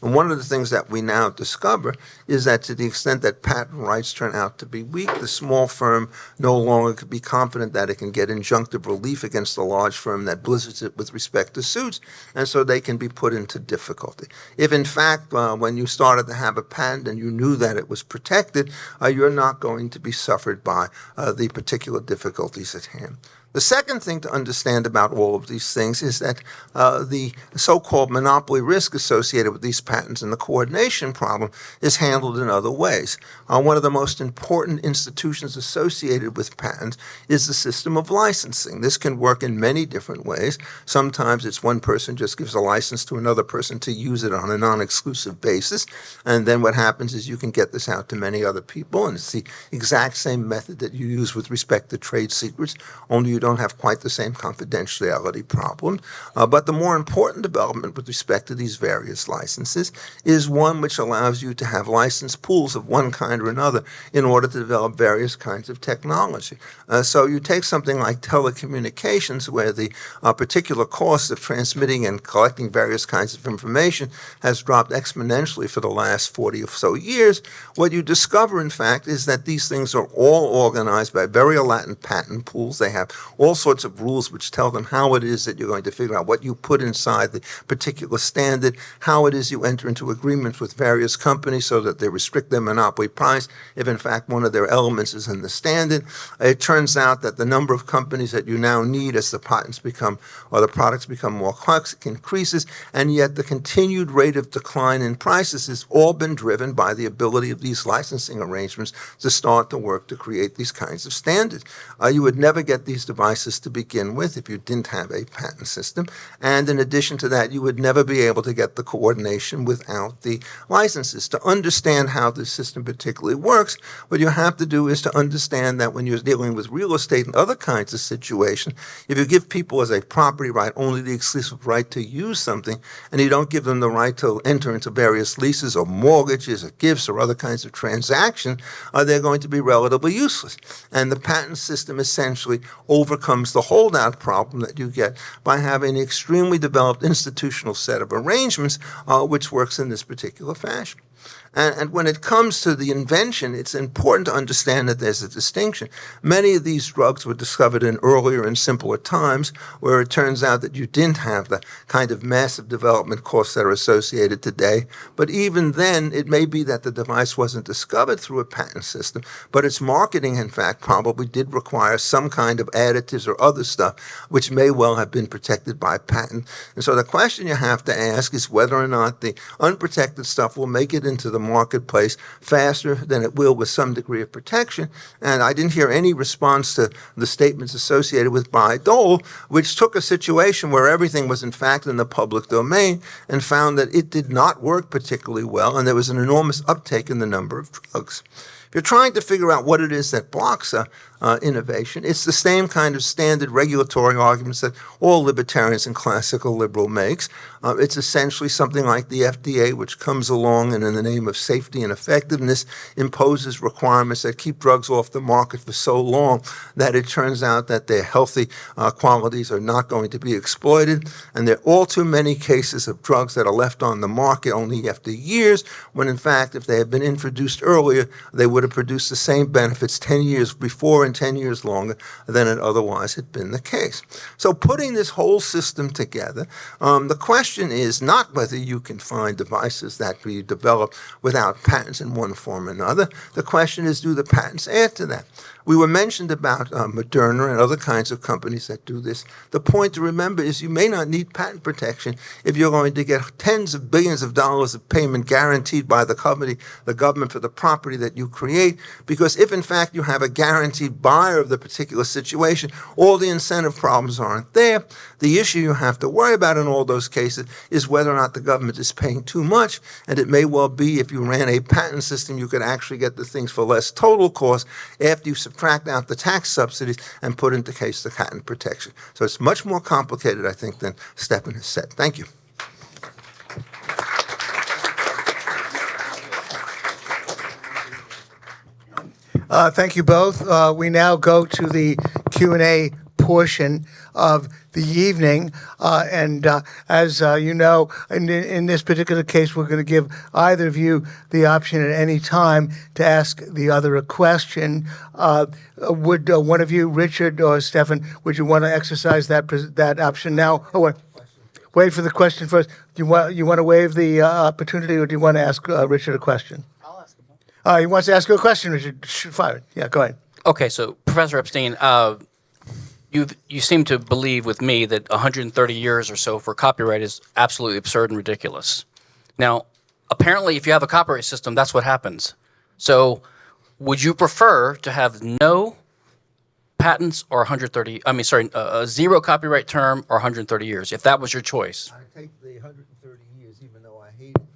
And one of the things that we now discover is that to the extent that patent rights turn out to be weak, the small firm no longer could be confident that it can get injunctive relief against the large firm that blizzards it with respect to suits, and so they can be put into difficulty. If in fact, uh, when you started to have a patent and you knew that it was protected, uh, you're not going to be suffered by uh, the particular difficulties at hand. The second thing to understand about all of these things is that uh, the so-called monopoly risk associated with these patents and the coordination problem is handled in other ways. Uh, one of the most important institutions associated with patents is the system of licensing. This can work in many different ways. Sometimes it's one person just gives a license to another person to use it on a non-exclusive basis, and then what happens is you can get this out to many other people, and it's the exact same method that you use with respect to trade secrets, only you don't have quite the same confidentiality problem. Uh, but the more important development with respect to these various licenses is one which allows you to have license pools of one kind or another in order to develop various kinds of technology. Uh, so you take something like telecommunications where the uh, particular cost of transmitting and collecting various kinds of information has dropped exponentially for the last 40 or so years. What you discover, in fact, is that these things are all organized by very Latin patent pools. They have all sorts of rules which tell them how it is that you're going to figure out what you put inside the particular standard, how it is you enter into agreements with various companies so that they restrict their monopoly price if in fact one of their elements is in the standard. It turns out that the number of companies that you now need as the patents become or the products become more complex increases, and yet the continued rate of decline in prices has all been driven by the ability of these licensing arrangements to start to work to create these kinds of standards. Uh, you would never get these devices to begin with if you didn't have a patent system. And in addition to that, you would never be able to get the coordination without the licenses. To understand how the system particularly works, what you have to do is to understand that when you're dealing with real estate and other kinds of situations, if you give people as a property right only the exclusive right to use something, and you don't give them the right to enter into various leases or mortgages or gifts or other kinds of transactions, uh, they're going to be relatively useless. And the patent system essentially overcomes the holdout problem that you get by having an extremely developed institutional set of arrangements uh, which works in this particular fashion. And, and, when it comes to the invention, it's important to understand that there's a distinction. Many of these drugs were discovered in earlier and simpler times where it turns out that you didn't have the kind of massive development costs that are associated today. But even then, it may be that the device wasn't discovered through a patent system, but its marketing, in fact, probably did require some kind of additives or other stuff, which may well have been protected by patent. And so the question you have to ask is whether or not the unprotected stuff will make it into the marketplace faster than it will with some degree of protection. And I didn't hear any response to the statements associated with Bayh-Dole, which took a situation where everything was in fact in the public domain and found that it did not work particularly well, and there was an enormous uptake in the number of drugs. If you're trying to figure out what it is that blocks a, uh, innovation. It's the same kind of standard regulatory arguments that all libertarians and classical liberal makes. Uh, it's essentially something like the FDA, which comes along and in the name of safety and effectiveness imposes requirements that keep drugs off the market for so long that it turns out that their healthy uh, qualities are not going to be exploited. And there are all too many cases of drugs that are left on the market only after years, when in fact, if they had been introduced earlier, they would have produced the same benefits 10 years before and 10 years longer than it otherwise had been the case. So putting this whole system together, um, the question is not whether you can find devices that we develop without patents in one form or another. The question is, do the patents add to that? We were mentioned about uh, Moderna and other kinds of companies that do this. The point to remember is you may not need patent protection if you're going to get tens of billions of dollars of payment guaranteed by the company, the government for the property that you create, because if in fact you have a guaranteed buyer of the particular situation, all the incentive problems aren't there. The issue you have to worry about in all those cases is whether or not the government is paying too much, and it may well be if you ran a patent system, you could actually get the things for less total cost after you out the tax subsidies and put into case the patent protection. So it's much more complicated, I think, than Stephan has said. Thank you. Uh, thank you both. Uh, we now go to the Q and A portion of the evening, uh, and uh, as uh, you know, in, in this particular case, we're going to give either of you the option at any time to ask the other a question. Uh, would uh, one of you, Richard or Stephan, would you want to exercise that pres- that option now? Oh, wait. Wait for the question first. Do you want you want to waive the uh, opportunity, or do you want to ask uh, Richard a question? I'll ask him. Uh, he wants to ask you a question, Richard. Shoot, fire. Yeah, go ahead. Okay, so Professor Epstein, uh, you you seem to believe with me that 130 years or so for copyright is absolutely absurd and ridiculous. Now, apparently, if you have a copyright system, that's what happens. So, would you prefer to have no patents or 130? I mean, sorry, uh, a zero copyright term or 130 years, if that was your choice? I take the 130 years, even though I hate it,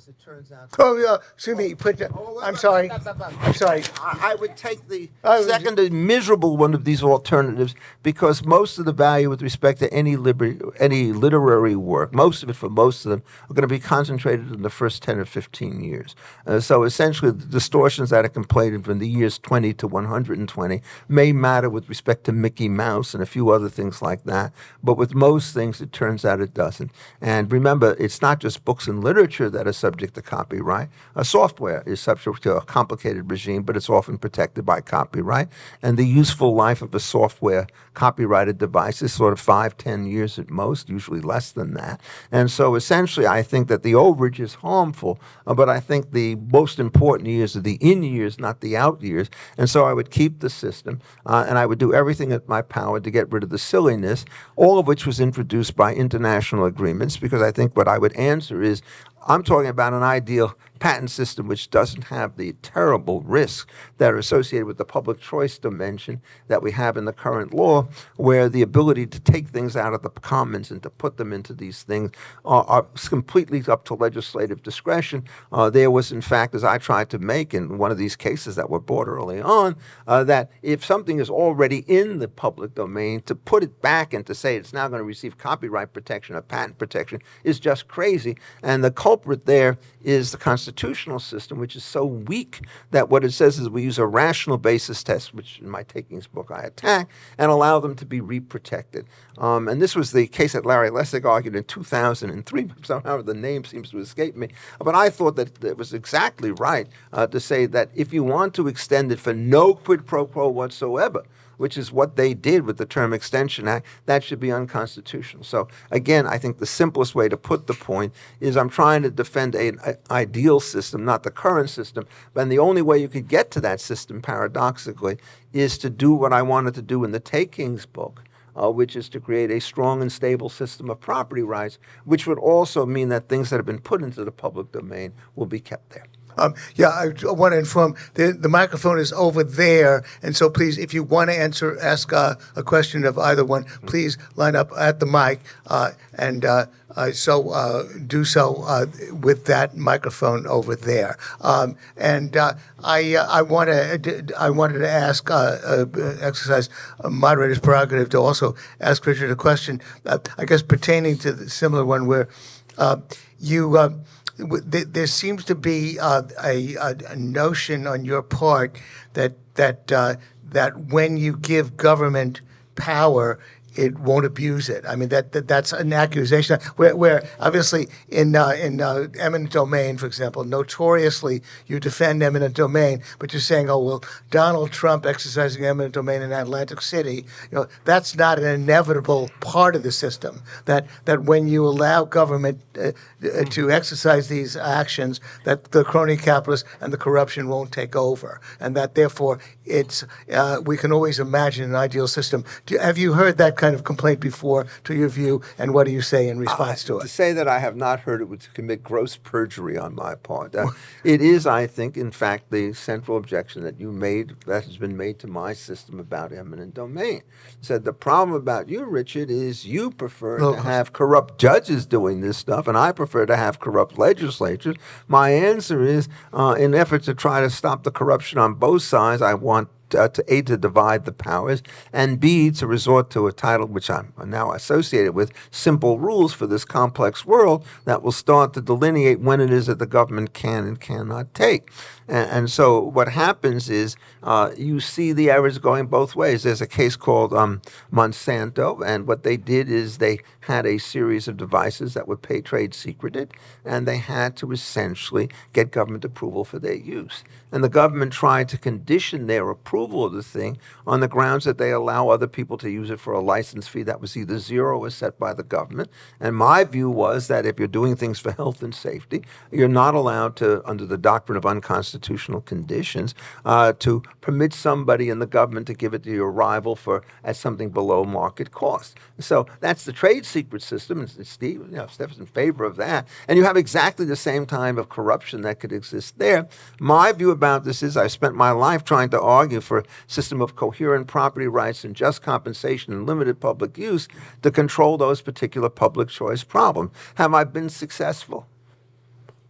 because it turns out. Oh, yeah. Excuse me. Put. The, I'm sorry. I'm sorry. I I would take the Oh, second miserable one of these alternatives because most of the value with respect to any liber- any literary work, most of it for most of them, are going to be concentrated in the first 10 or 15 years. Uh, so essentially, the distortions that are completed from the years 20 to 120 may matter with respect to Mickey Mouse and a few other things like that. But with most things, it turns out it doesn't. And remember, it's not just books and literature that are subject to copyright. A software is subject to a complicated regime, but it's often protected by copyright. And the useful life of a software copyrighted devices, sort of five, ten years at most, usually less than that. And so essentially, I think that the overage is harmful, uh, but I think the most important years are the in years, not the out years. And so I would keep the system, uh, and I would do everything at my power to get rid of the silliness, all of which was introduced by international agreements, because I think what I would answer is I'm talking about an ideal patent system which doesn't have the terrible risks that are associated with the public choice dimension that we have in the current law, where the ability to take things out of the commons and to put them into these things are, are completely up to legislative discretion. Uh, there was, in fact, as I tried to make in one of these cases that were brought early on, uh, that if something is already in the public domain, to put it back and to say it's now going to receive copyright protection or patent protection is just crazy. And the culprit there is the constitutional system, which is so weak that what it says is we use a rational basis test, which in my takings book I attack, and allow them to be reprotected. Um, and this was the case that Larry Lessig argued in 2003. Somehow the name seems to escape me. But I thought that it was exactly right uh, to say that if you want to extend it for no quid pro quo whatsoever, which is what they did with the Term Extension Act, that should be unconstitutional. So again, I think the simplest way to put the point is I'm trying to defend an ideal system, not the current system. And the only way you could get to that system, paradoxically, is to do what I wanted to do in the Takings book, uh, which is to create a strong and stable system of property rights, which would also mean that things that have been put into the public domain will be kept there. Um, yeah, I want to inform the the microphone is over there, and so please, if you want to answer, ask uh, a question of either one, please line up at the mic, uh, and uh, uh, so uh, do so uh, with that microphone over there. Um, and I I want to I wanted to ask exercise moderator's prerogative to also ask Richard a question, I guess pertaining to the similar one where you. There seems to be uh, a, a, a notion on your part that that uh, that when you give government power, it won't abuse it. I mean that, that that's an accusation. Where, where obviously in uh, in uh, eminent domain, for example, notoriously you defend eminent domain, but you're saying, oh well, Donald Trump exercising eminent domain in Atlantic City, you know, that's not an inevitable part of the system. That that when you allow government uh, uh, to exercise these actions, that the crony capitalists and the corruption won't take over, and that therefore it's uh, we can always imagine an ideal system. Do, have you heard that kind of complaint before, to your view, and what do you say in response to To it? To say that I have not heard it would commit gross perjury on my part. Uh, it is, I think, in fact, the central objection that you made, that has been made to my system about eminent domain. Said the problem about you, Richard, is you prefer to have corrupt judges doing this stuff, and I prefer to have corrupt legislatures. My answer is, uh, in effort to try to stop the corruption on both sides, I want uh, to A, to divide the powers, and B, to resort to a title which I'm now associated with, simple rules for this complex world that will start to delineate when it is that the government can and cannot take. And, and so what happens is uh, you see the errors going both ways. There's a case called um, Monsanto, and what they did is they had a series of devices that were pay trade secreted, and they had to essentially get government approval for their use. And the government tried to condition their approval of the thing on the grounds that they allow other people to use it for a license fee that was either zero or set by the government. And my view was that if you're doing things for health and safety, you're not allowed to, under the doctrine of unconstitutional conditions, uh, to permit somebody in the government to give it to your rival for at something below market cost. So that's the trade secret system, and Steve, you know, Steph's in favor of that. And you have exactly the same time of corruption that could exist there. My view about this is I've spent my life trying to argue for a system of coherent property rights and just compensation and limited public use to control those particular public choice problems. Have I been successful?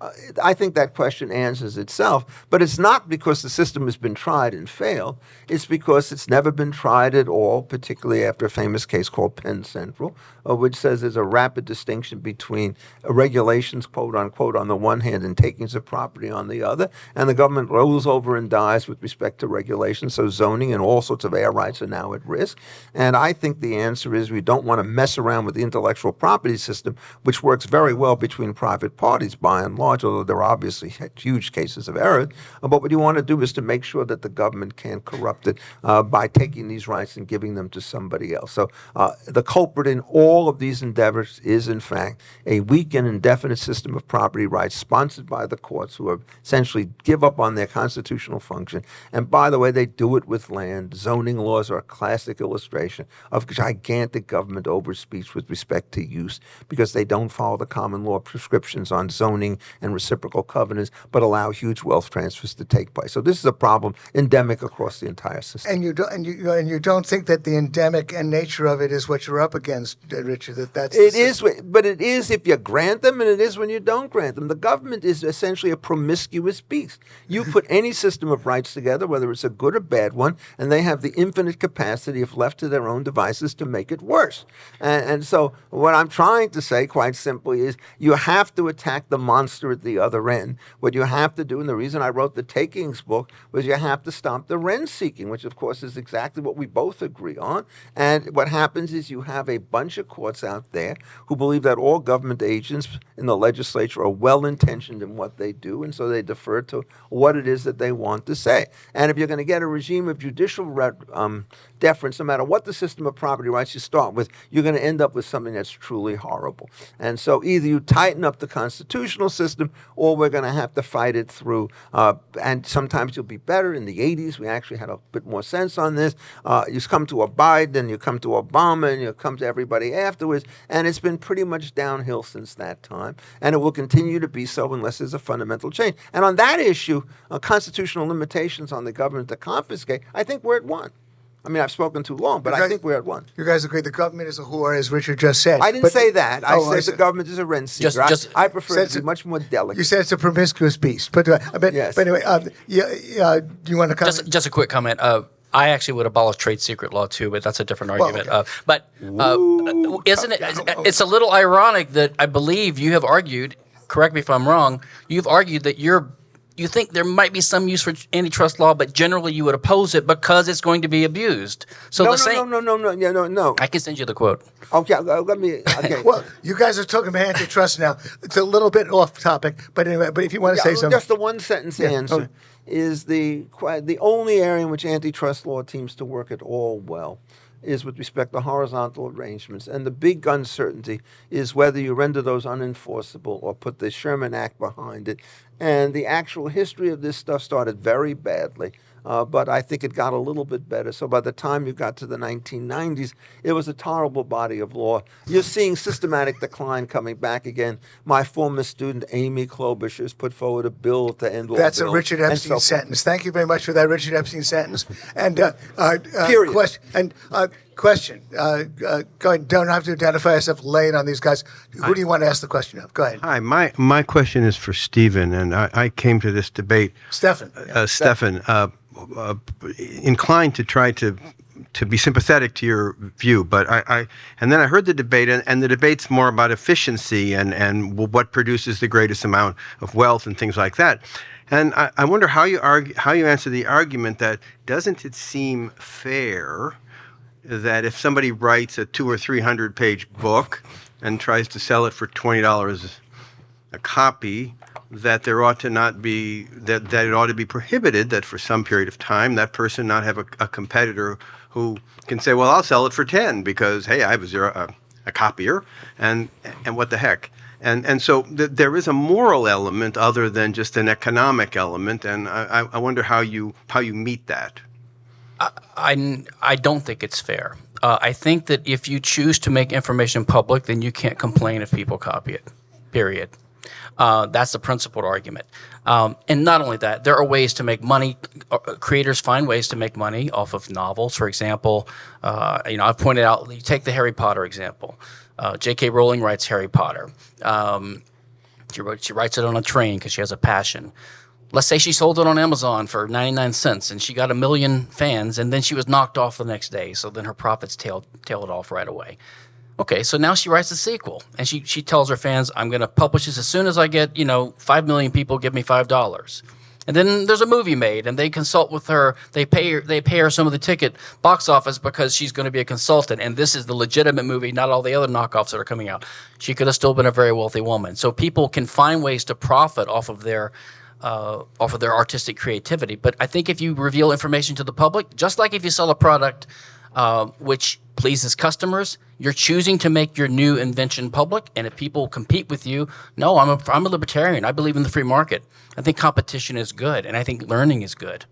Uh, I think that question answers itself, but it's not because the system has been tried and failed. It's because it's never been tried at all, particularly after a famous case called Penn Central, uh, which says there's a rapid distinction between regulations, quote unquote, on the one hand and takings of property on the other, and the government rolls over and dies with respect to regulations. So zoning and all sorts of air rights are now at risk. And I think the answer is we don't want to mess around with the intellectual property system, which works very well between private parties by and large, although there are obviously huge cases of error. But what you want to do is to make sure that the government can't corrupt it uh, by taking these rights and giving them to somebody else. So uh, the culprit in all of these endeavors is, in fact, a weak and indefinite system of property rights sponsored by the courts who have essentially give up on their constitutional function. And by the way, they do it with land. Zoning laws are a classic illustration of gigantic government overspeech with respect to use because they don't follow the common law prescriptions on zoning and reciprocal covenants, but allow huge wealth transfers to take place. So this is a problem endemic across the entire system. And you don't, and you, and you don't think that the endemic and nature of it is what you're up against, uh, Richard. That that's It is, but it is if you grant them, and it is when you don't grant them. The government is essentially a promiscuous beast. You put any system of rights together, whether it's a good or bad one, and they have the infinite capacity, if left to their own devices, to make it worse. And, and so, what I'm trying to say, quite simply, is you have to attack the monster at the other end. What you have to do, and the reason I wrote the Takings book, was you have to stop the rent seeking, which, of course, is exactly what we both agree on. And what happens is you have a bunch of courts out there who believe that all government agents in the legislature are well intentioned in what they do, and so they defer to what it is that they want to say. And if you're going to get a regime of judicial um, deference, no matter what the system of property rights you start with, you're going to end up with something that's truly horrible. And so either you tighten up the constitutional system, or we're going to have to fight it through. Uh, and sometimes you'll be better. In the 80s, we actually had a bit more sense on this. Uh, you come to a Biden, you come to Obama, and you come to everybody afterwards, and it's been pretty much downhill since that time. And it will continue to be so unless there's a fundamental change. And on that issue, uh, constitutional limitations on the government to confiscate, I think we're at one. I mean, I've spoken too long, but I think we're at one. You guys agree the government is a whore, as Richard just said. I didn't But- say that. I Oh, said the government is a rent seeker. Just- I- just- I, prefer Said to to- be much more delicate. You said it's a promiscuous beast, but uh, but, Yes. but anyway, uh, yeah, yeah, do you want to comment? Just, just a quick comment. Uh, I actually would abolish trade secret law too, but that's a different argument. okay. Uh, but uh, isn't it? It's a little ironic that I believe you have argued. Correct me if I'm wrong. You've argued that you're. You think there might be some use for antitrust law, but generally you would oppose it because it's going to be abused. So no, the no, same. no, no, no, no, yeah, no, no. I can send you the quote. Okay, uh, let me. Okay. well, you guys are talking about antitrust now. It's a little bit off topic, but anyway, but if you want to Yeah, say well, something, Just the one sentence Yeah, answer okay. is the the only area in which antitrust law seems to work at all well is with respect to horizontal arrangements. And the big uncertainty is whether you render those unenforceable or put the Sherman Act behind it. And the actual history of this stuff started very badly. Uh, but I think it got a little bit better. So by the time you got to the 1990s, it was a tolerable body of law. You're seeing systematic decline coming back again. My former student Amy Klobuchar has put forward a bill to end all that's a Richard Epstein so sentence. Thank you very much for that Richard Epstein sentence. And uh, uh, uh, Period. Question. And uh, question. Uh, uh, go ahead. Don't have to identify yourself. Lay it on these guys. Who do you want to ask the question of? Go ahead, Hi, my, my question is for Stephen, and I, I came to this debate, Stephen. uh, Stephan, uh, uh, inclined to try to to be sympathetic to your view, but I, I and then I heard the debate, and, and the debate's more about efficiency and and what produces the greatest amount of wealth and things like that. And I, I wonder how you argue, how you answer the argument that doesn't it seem fair that if somebody writes a two or three hundred page book and tries to sell it for twenty dollars a copy, that there ought to not be that, that it ought to be prohibited that for some period of time that person not have a, a competitor who can say, well, I'll sell it for ten because hey, I have a a, a copier, and and what the heck. And, and so th- there is a moral element other than just an economic element, and I, I I wonder how you how you meet that. I, I don't think it's fair. Uh, I think that if you choose to make information public, then you can't complain if people copy it. Period. Uh, that's the principled argument. Um, and not only that, there are ways to make money. uh, Creators find ways to make money off of novels. For example, uh, you know, I've pointed out. You take the Harry Potter example. Uh, J.K. Rowling writes Harry Potter. Um, she, wrote, she writes it on a train because she has a passion. Let's say she sold it on Amazon for 99 cents and she got a million fans and then she was knocked off the next day. So then her profits tailed, tailed off right away. Okay, so now she writes a sequel and she, she tells her fans, I'm going to publish this as soon as I get, you know, 5 million people give me $5. And then there's a movie made and they consult with her. They pay her, they pay her some of the ticket box office because she's going to be a consultant. And this is the legitimate movie, not all the other knockoffs that are coming out. She could have still been a very wealthy woman. So people can find ways to profit off of their uh, off of their artistic creativity. But I think if you reveal information to the public, just like if you sell a product uh, which pleases customers, you're choosing to make your new invention public. And if people compete with you, no, I'm a, I'm a libertarian. I believe in the free market. I think competition is good, and I think learning is good.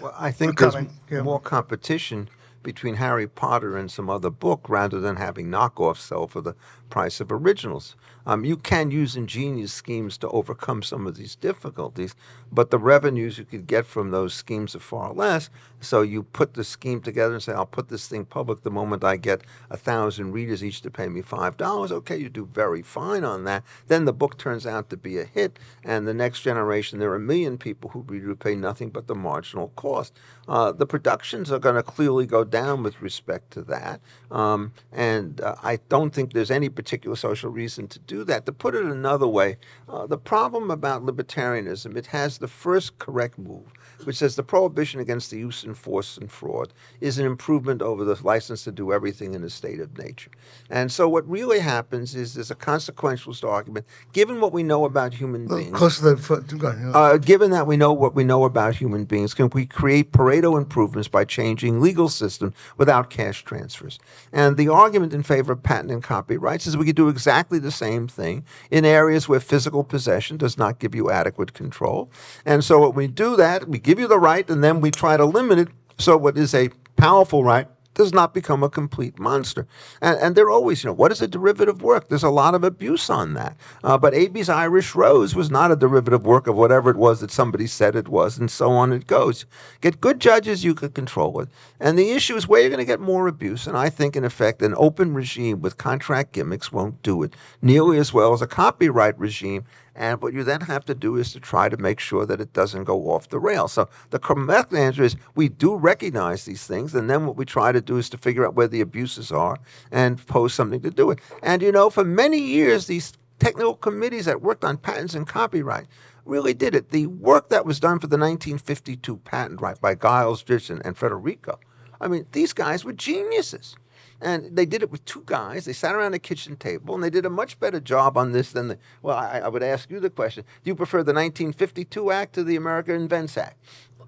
Well, I think We're there's. Yeah. more competition between Harry Potter and some other book rather than having knockoffs sell for the price of originals. Um, you can use ingenious schemes to overcome some of these difficulties, but the revenues you could get from those schemes are far less. So you put the scheme together and say, I'll put this thing public the moment I get a thousand readers each to pay me five dollars. Okay, you do very fine on that. Then the book turns out to be a hit, and the next generation, there are a million people who read who pay nothing but the marginal cost. Uh, the productions are going to clearly go down with respect to that, um, and uh, I don't think there's any particular social reason to do that. To put it another way, uh, the problem about libertarianism, it has the first correct move, which says the prohibition against the use and force and fraud is an improvement over the license to do everything in a state of nature. And so what really happens is there's a consequentialist argument, given what we know about human beings. Close to the foot. Go ahead. Uh, given that we know what we know about human beings, can we create Pareto improvements by changing legal systems without cash transfers? And the argument in favor of patent and copyrights is we could do exactly the same thing in areas where physical possession does not give you adequate control. And so when we do that, we give you the right and then we try to limit it so what is a powerful right does not become a complete monster. And, and they're always, you know, what is a derivative work? There's a lot of abuse on that. Uh, but Abie's Irish Rose was not a derivative work of whatever it was that somebody said it was, and so on it goes. Get good judges, you can control it. And the issue is where you're going to get more abuse. And I think, in effect, an open regime with contract gimmicks won't do it nearly as well as a copyright regime and what you then have to do is to try to make sure that it doesn't go off the rail. So the correct answer is we do recognize these things, and then what we try to do is to figure out where the abuses are and pose something to do it. And you know, for many years, these technical committees that worked on patents and copyright really did it. The work that was done for the 1952 patent right by Giles Ditson and Federico, I mean, these guys were geniuses. And they did it with two guys. They sat around a kitchen table, and they did a much better job on this than the. Well, I, I would ask you the question: Do you prefer the 1952 Act to the America Invents Act?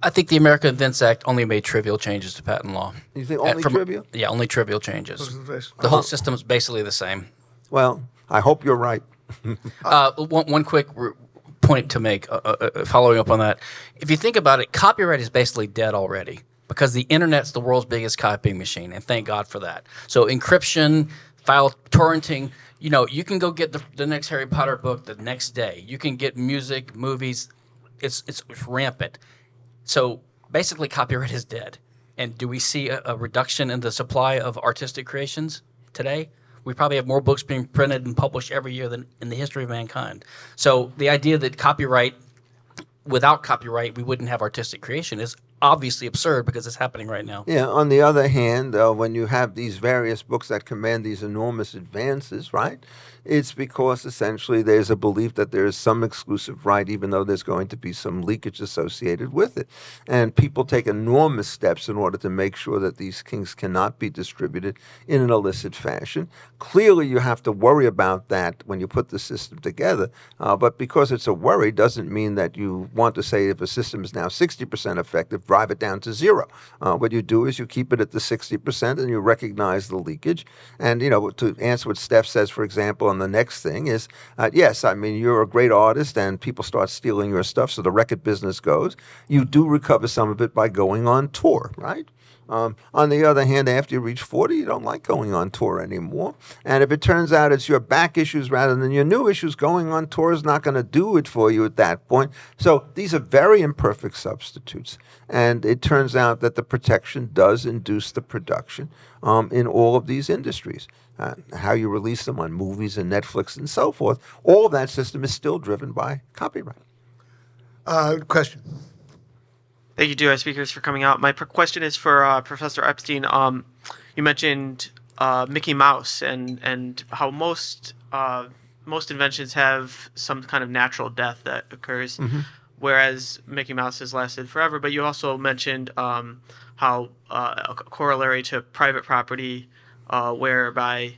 I think the America Invents Act only made trivial changes to patent law. You think Uh, only from- trivial? Yeah, only trivial changes. Close the face. The whole system is basically the same. Well, I hope you're right. Uh, one, one quick r- point to make, uh, uh, uh, following up on that. If you think about it, copyright is basically dead already because the internet's the world's biggest copying machine, and thank God for that. So encryption, file torrenting, you know, you can go get the, the next Harry Potter book the next day. You can get music, movies. It's it's, it's rampant. So basically, copyright is dead. And do we see a, a reduction in the supply of artistic creations today? We probably have more books being printed and published every year than in the history of mankind. So the idea that copyright, without copyright, we wouldn't have artistic creation is obviously absurd because it's happening right now. Yeah. On the other hand, uh, when you have these various books that command these enormous advances, right? It's because essentially there's a belief that there is some exclusive right, even though there's going to be some leakage associated with it. And people take enormous steps in order to make sure that these things cannot be distributed in an illicit fashion. Clearly, you have to worry about that when you put the system together. Uh, but because it's a worry doesn't mean that you want to say if a system is now 60% effective, drive it down to zero. Uh, what you do is you keep it at the 60% and you recognize the leakage. And, you know, to answer what Steph says, for example, on the next thing is, uh, yes, I mean, you're a great artist and people start stealing your stuff, so the record business goes. You do recover some of it by going on tour, right? Um, on the other hand, after you reach 40, you don't like going on tour anymore. And if it turns out it's your back issues rather than your new issues, going on tour is not going to do it for you at that point. So these are very imperfect substitutes. And it turns out that the protection does induce the production um, in all of these industries. Uh, how you release them on movies and Netflix and so forth, all that system is still driven by copyright. Uh, question. Thank you, to our speakers, for coming out. My question is for uh, Professor Epstein. Um, you mentioned uh, Mickey Mouse and and how most uh, most inventions have some kind of natural death that occurs, whereas Mickey Mouse has lasted forever. But you also mentioned um, how uh, a corollary to private property, uh, whereby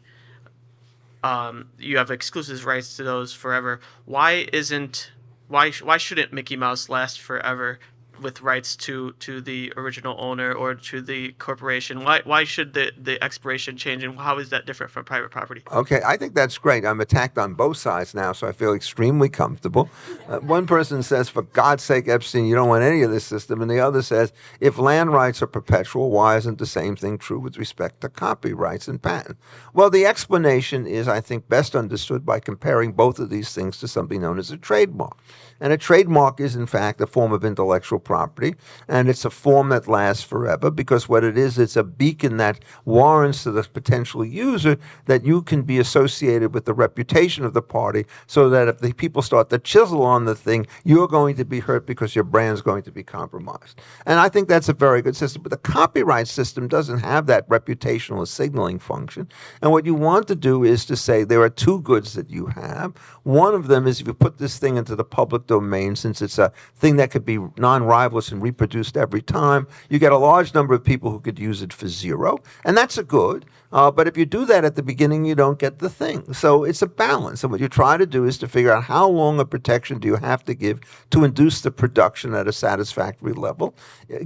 um, you have exclusive rights to those forever. Why isn't why sh- why shouldn't Mickey Mouse last forever? With rights to to the original owner or to the corporation. Why why should the the expiration change, and how is that different from private property? Okay, I think that's great. I'm attacked on both sides now, so I feel extremely comfortable. Uh, one person says, for God's sake, Epstein, you don't want any of this system. And the other says, if land rights are perpetual, why isn't the same thing true with respect to copyrights and patent? Well, the explanation is, I think, best understood by comparing both of these things to something known as a trademark. And a trademark is, in fact, a form of intellectual property, and it's a form that lasts forever because what it is, it's a beacon that warrants to the potential user that you can be associated with the reputation of the party so that if the people start to chisel on the thing, you're going to be hurt because your brand's going to be compromised. And I think that's a very good system. But the copyright system doesn't have that reputational signaling function. And what you want to do is to say there are two goods that you have. One of them is if you put this thing into the public domain, since it's a thing that could be non-rivalous and reproduced every time, you get a large number of people who could use it for zero. And that's a good. Uh, but if you do that at the beginning, you don't get the thing. So it's a balance. And what you try to do is to figure out how long a protection do you have to give to induce the production at a satisfactory level.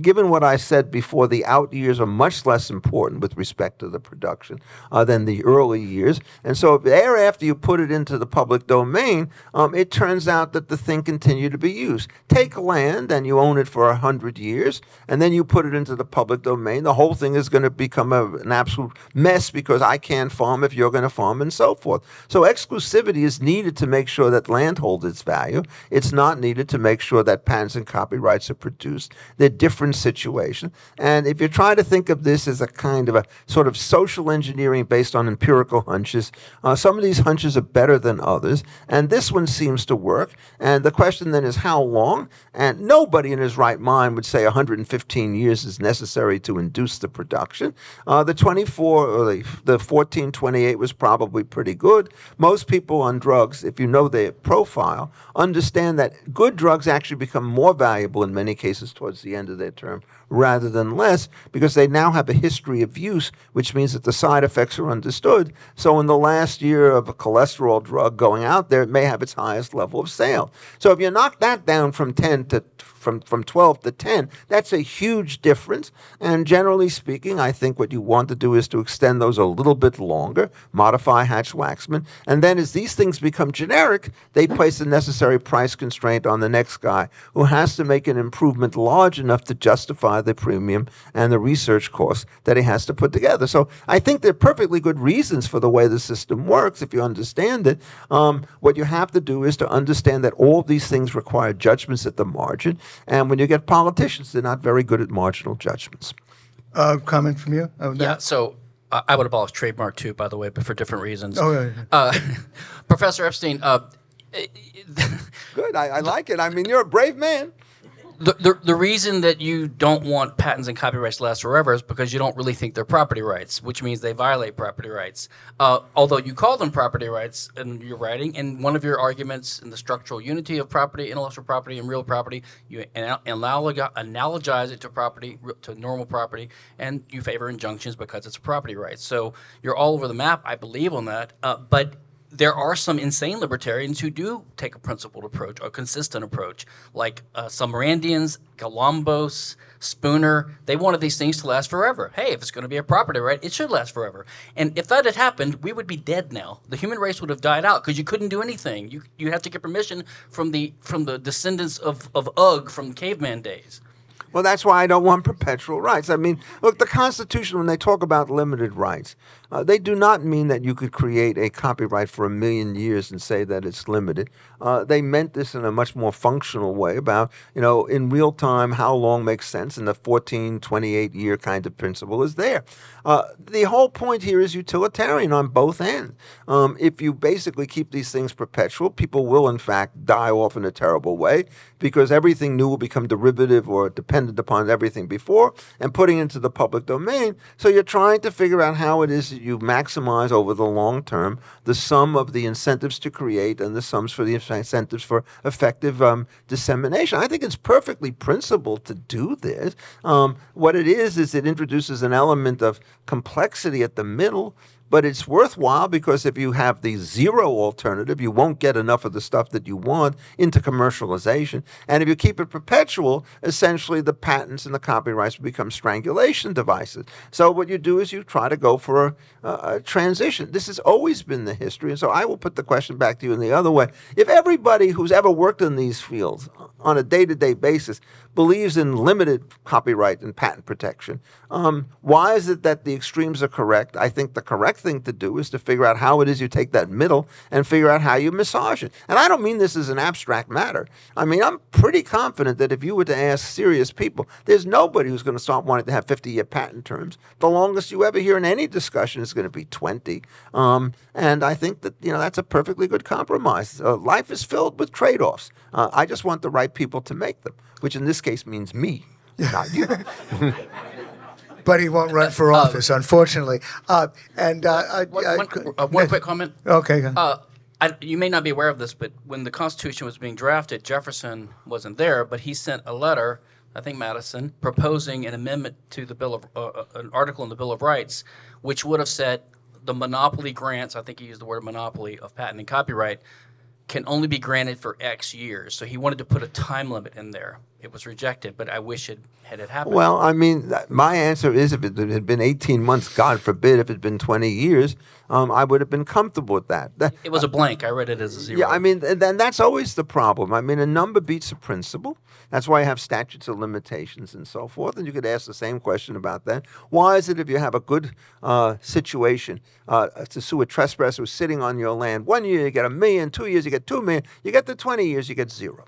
Given what I said before, the out years are much less important with respect to the production uh, than the early years. And so thereafter you put it into the public domain, um, it turns out that the thing continued to be used. Take land and you own it for a hundred years, and then you put it into the public domain. The whole thing is going to become a, an absolute mess because I can't farm if you're going to farm and so forth. So exclusivity is needed to make sure that land holds its value. It's not needed to make sure that patents and copyrights are produced. They're different situations. And if you try to think of this as a kind of a sort of social engineering based on empirical hunches, uh, some of these hunches are better than others. And this one seems to work. And the question then is how long? And nobody in his right mind would say 115 years is necessary to induce the production. Uh, the 24 or the, the 1428 was probably pretty good. Most people on drugs, if you know their profile, understand that good drugs actually become more valuable in many cases towards the end of their term rather than less because they now have a history of use, which means that the side effects are understood. So in the last year of a cholesterol drug going out there, it may have its highest level of sale. So if you knock that down from 10 to from, from 12 to 10, that's a huge difference. And generally speaking, I think what you want to do is to extend those a little bit longer, modify Hatch-Waxman, and then as these things become generic, they place the necessary price constraint on the next guy who has to make an improvement large enough to justify the premium and the research costs that he has to put together. So I think there are perfectly good reasons for the way the system works if you understand it. Um, what you have to do is to understand that all these things require judgments at the margin. And when you get politicians, they're not very good at marginal judgments. Uh, comment from you? on Yeah, so uh, I would abolish trademark too, by the way, but for different reasons. Oh, yeah, yeah. Uh, Professor Epstein, uh, Good, I, I like it. I mean, you're a brave man. The, the, the reason that you don't want patents and copyrights to last forever is because you don't really think they're property rights, which means they violate property rights. Uh, although you call them property rights in your writing, in one of your arguments in the structural unity of property, intellectual property, and real property, you anal- analogi- analogize it to property, to normal property, and you favor injunctions because it's a property right. So you're all over the map, I believe, on that. Uh, but there are some insane libertarians who do take a principled approach, a consistent approach, like uh, some Randians, Galambos, Spooner. They wanted these things to last forever. Hey, if it's going to be a property right, it should last forever. And if that had happened, we would be dead now. The human race would have died out because you couldn't do anything. You you have to get permission from the from the descendants of of Ugg from caveman days. Well, that's why I don't want perpetual rights. I mean, look, the Constitution, when they talk about limited rights, uh, they do not mean that you could create a copyright for a million years and say that it's limited. Uh, they meant this in a much more functional way about, you know, in real time, how long makes sense, and the 14, 28 year kind of principle is there. Uh, the whole point here is utilitarian on both ends. Um, if you basically keep these things perpetual, people will, in fact, die off in a terrible way because everything new will become derivative or dependent upon everything before and putting into the public domain. So you're trying to figure out how it is you maximize over the long term the sum of the incentives to create and the sums for the incentives for effective um, dissemination. I think it's perfectly principled to do this. Um, what it is is it introduces an element of complexity at the middle. But it's worthwhile because if you have the zero alternative, you won't get enough of the stuff that you want into commercialization. And if you keep it perpetual, essentially the patents and the copyrights become strangulation devices. So what you do is you try to go for a, a transition. This has always been the history. And so I will put the question back to you in the other way. If everybody who's ever worked in these fields on a day-to-day basis believes in limited copyright and patent protection. Um, why is it that the extremes are correct? I think the correct thing to do is to figure out how it is you take that middle and figure out how you massage it. And I don't mean this as an abstract matter. I mean, I'm pretty confident that if you were to ask serious people, there's nobody who's going to start wanting to have 50-year patent terms. The longest you ever hear in any discussion is going to be 20. Um, and I think that, you know, that's a perfectly good compromise. Uh, life is filled with trade-offs. Uh, I just want the right people to make them, which in this case means me, not you. But he won't run for office, unfortunately. Uh, and uh, uh, One, uh, one- uh, one quick comment. Okay. Uh, I, you may not be aware of this, but when the Constitution was being drafted, Jefferson wasn't there, but he sent a letter, I think Madison, proposing an amendment to the Bill of, uh, uh, an article in the Bill of Rights, which would have said the monopoly grants, I think he used the word monopoly of patent and copyright, can only be granted for X years. So he wanted to put a time limit in there. It was rejected, but I wish it had it happened. Well, I mean, my answer is if it had been 18 months, God forbid, if it had been 20 years, um, I would have been comfortable with that. That- it was a blank. I read it as a zero. Yeah, I mean, th- then that's always the problem. I mean, a number beats a principle. That's why you have statutes of limitations and so forth. And you could ask the same question about that. Why is it if you have a good uh, situation uh, to sue a trespasser who's sitting on your land, one year you get a million, two years you get two million, you get the 20 years you get zero.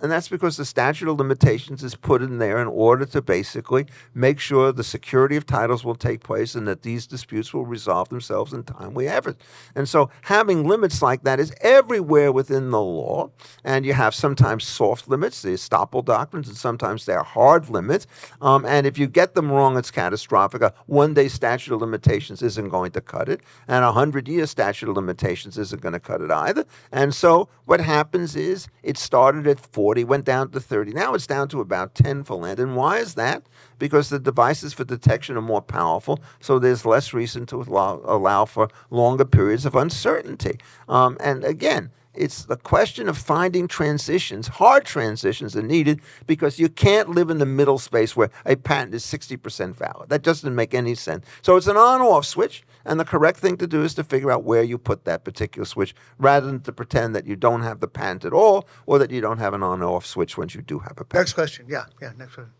And that's because the statute of limitations is put in there in order to basically make sure the security of titles will take place and that these disputes will resolve themselves in timely effort. And so having limits like that is everywhere within the law. And you have sometimes soft limits, the estoppel doctrines, and sometimes they're hard limits. Um, and if you get them wrong, it's catastrophic. A one day statute of limitations isn't going to cut it, and a hundred year statute of limitations isn't going to cut it either. And so what happens is it started at 40, went down to 30. Now it's down to about 10 for land. And why is that? Because the devices for detection are more powerful, so there's less reason to allow, allow for longer periods of uncertainty. Um, and again, it's the question of finding transitions. Hard transitions are needed because you can't live in the middle space where a patent is 60% valid. That doesn't make any sense. So it's an on off switch, and the correct thing to do is to figure out where you put that particular switch rather than to pretend that you don't have the patent at all or that you don't have an on off switch once you do have a patent. Next question. Yeah, yeah, next one.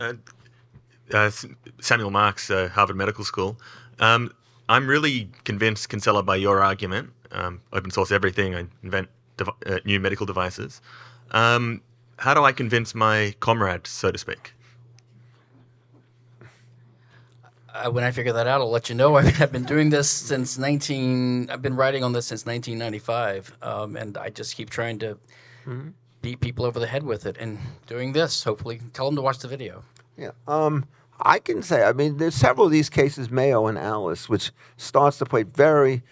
Uh, S- Samuel Marks, uh, Harvard Medical School. Um, I'm really convinced, Kinsella, by your argument. Um, open source everything, I invent dev- uh, new medical devices. Um, how do I convince my comrade, so to speak? uh, when I figure that out, I'll let you know. I mean, I've been doing this since 19. I've been writing on this since 1995, um, and I just keep trying to beat people over the head with it. And doing this, hopefully, tell them to watch the video. Yeah. Um, I can say, I mean, there's several of these cases, Mayo and Alice, which starts to play very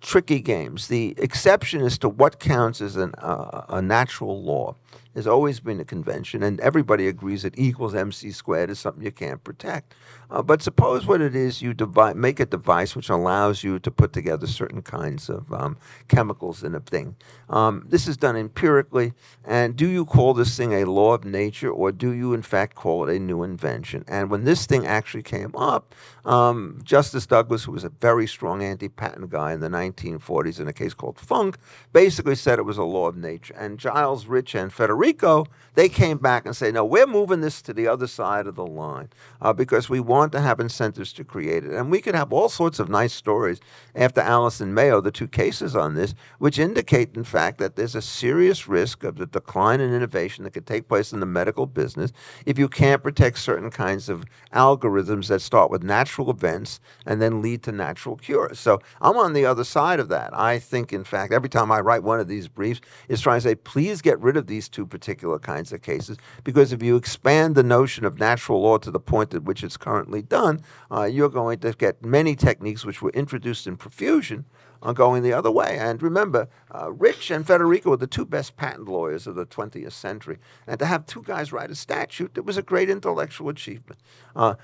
tricky games. The exception as to what counts as an, uh, a natural law has always been a convention, and everybody agrees that E equals mc squared is something you can't protect. Uh, but suppose what it is you devi- make a device which allows you to put together certain kinds of um, chemicals in a thing. Um, this is done empirically, and do you call this thing a law of nature, or do you in fact call it a new invention? And when this thing actually came up, um, Justice Douglas, who was a very strong anti-patent guy in the 1940s in a case called Funk, basically said it was a law of nature. And Giles Rich and Federico, they came back and say, no, we're moving this to the other side of the line uh, because we want to have incentives to create it. And we could have all sorts of nice stories after and Mayo, the two cases on this, which indicate, in fact, that there's a serious risk of the decline in innovation that could take place in the medical business if you can't protect certain kinds of algorithms that start with natural events and then lead to natural cures. So I'm on the other side of that. I think, in fact, every time I write one of these briefs, is trying to say, please get rid of these two particular kinds of cases, because if you expand the notion of natural law to the point at which it's currently done, uh, you're going to get many techniques which were introduced in profusion are going the other way. And remember, uh, Rich and Federico were the two best patent lawyers of the 20th century. And to have two guys write a statute, it was a great intellectual achievement. Uh,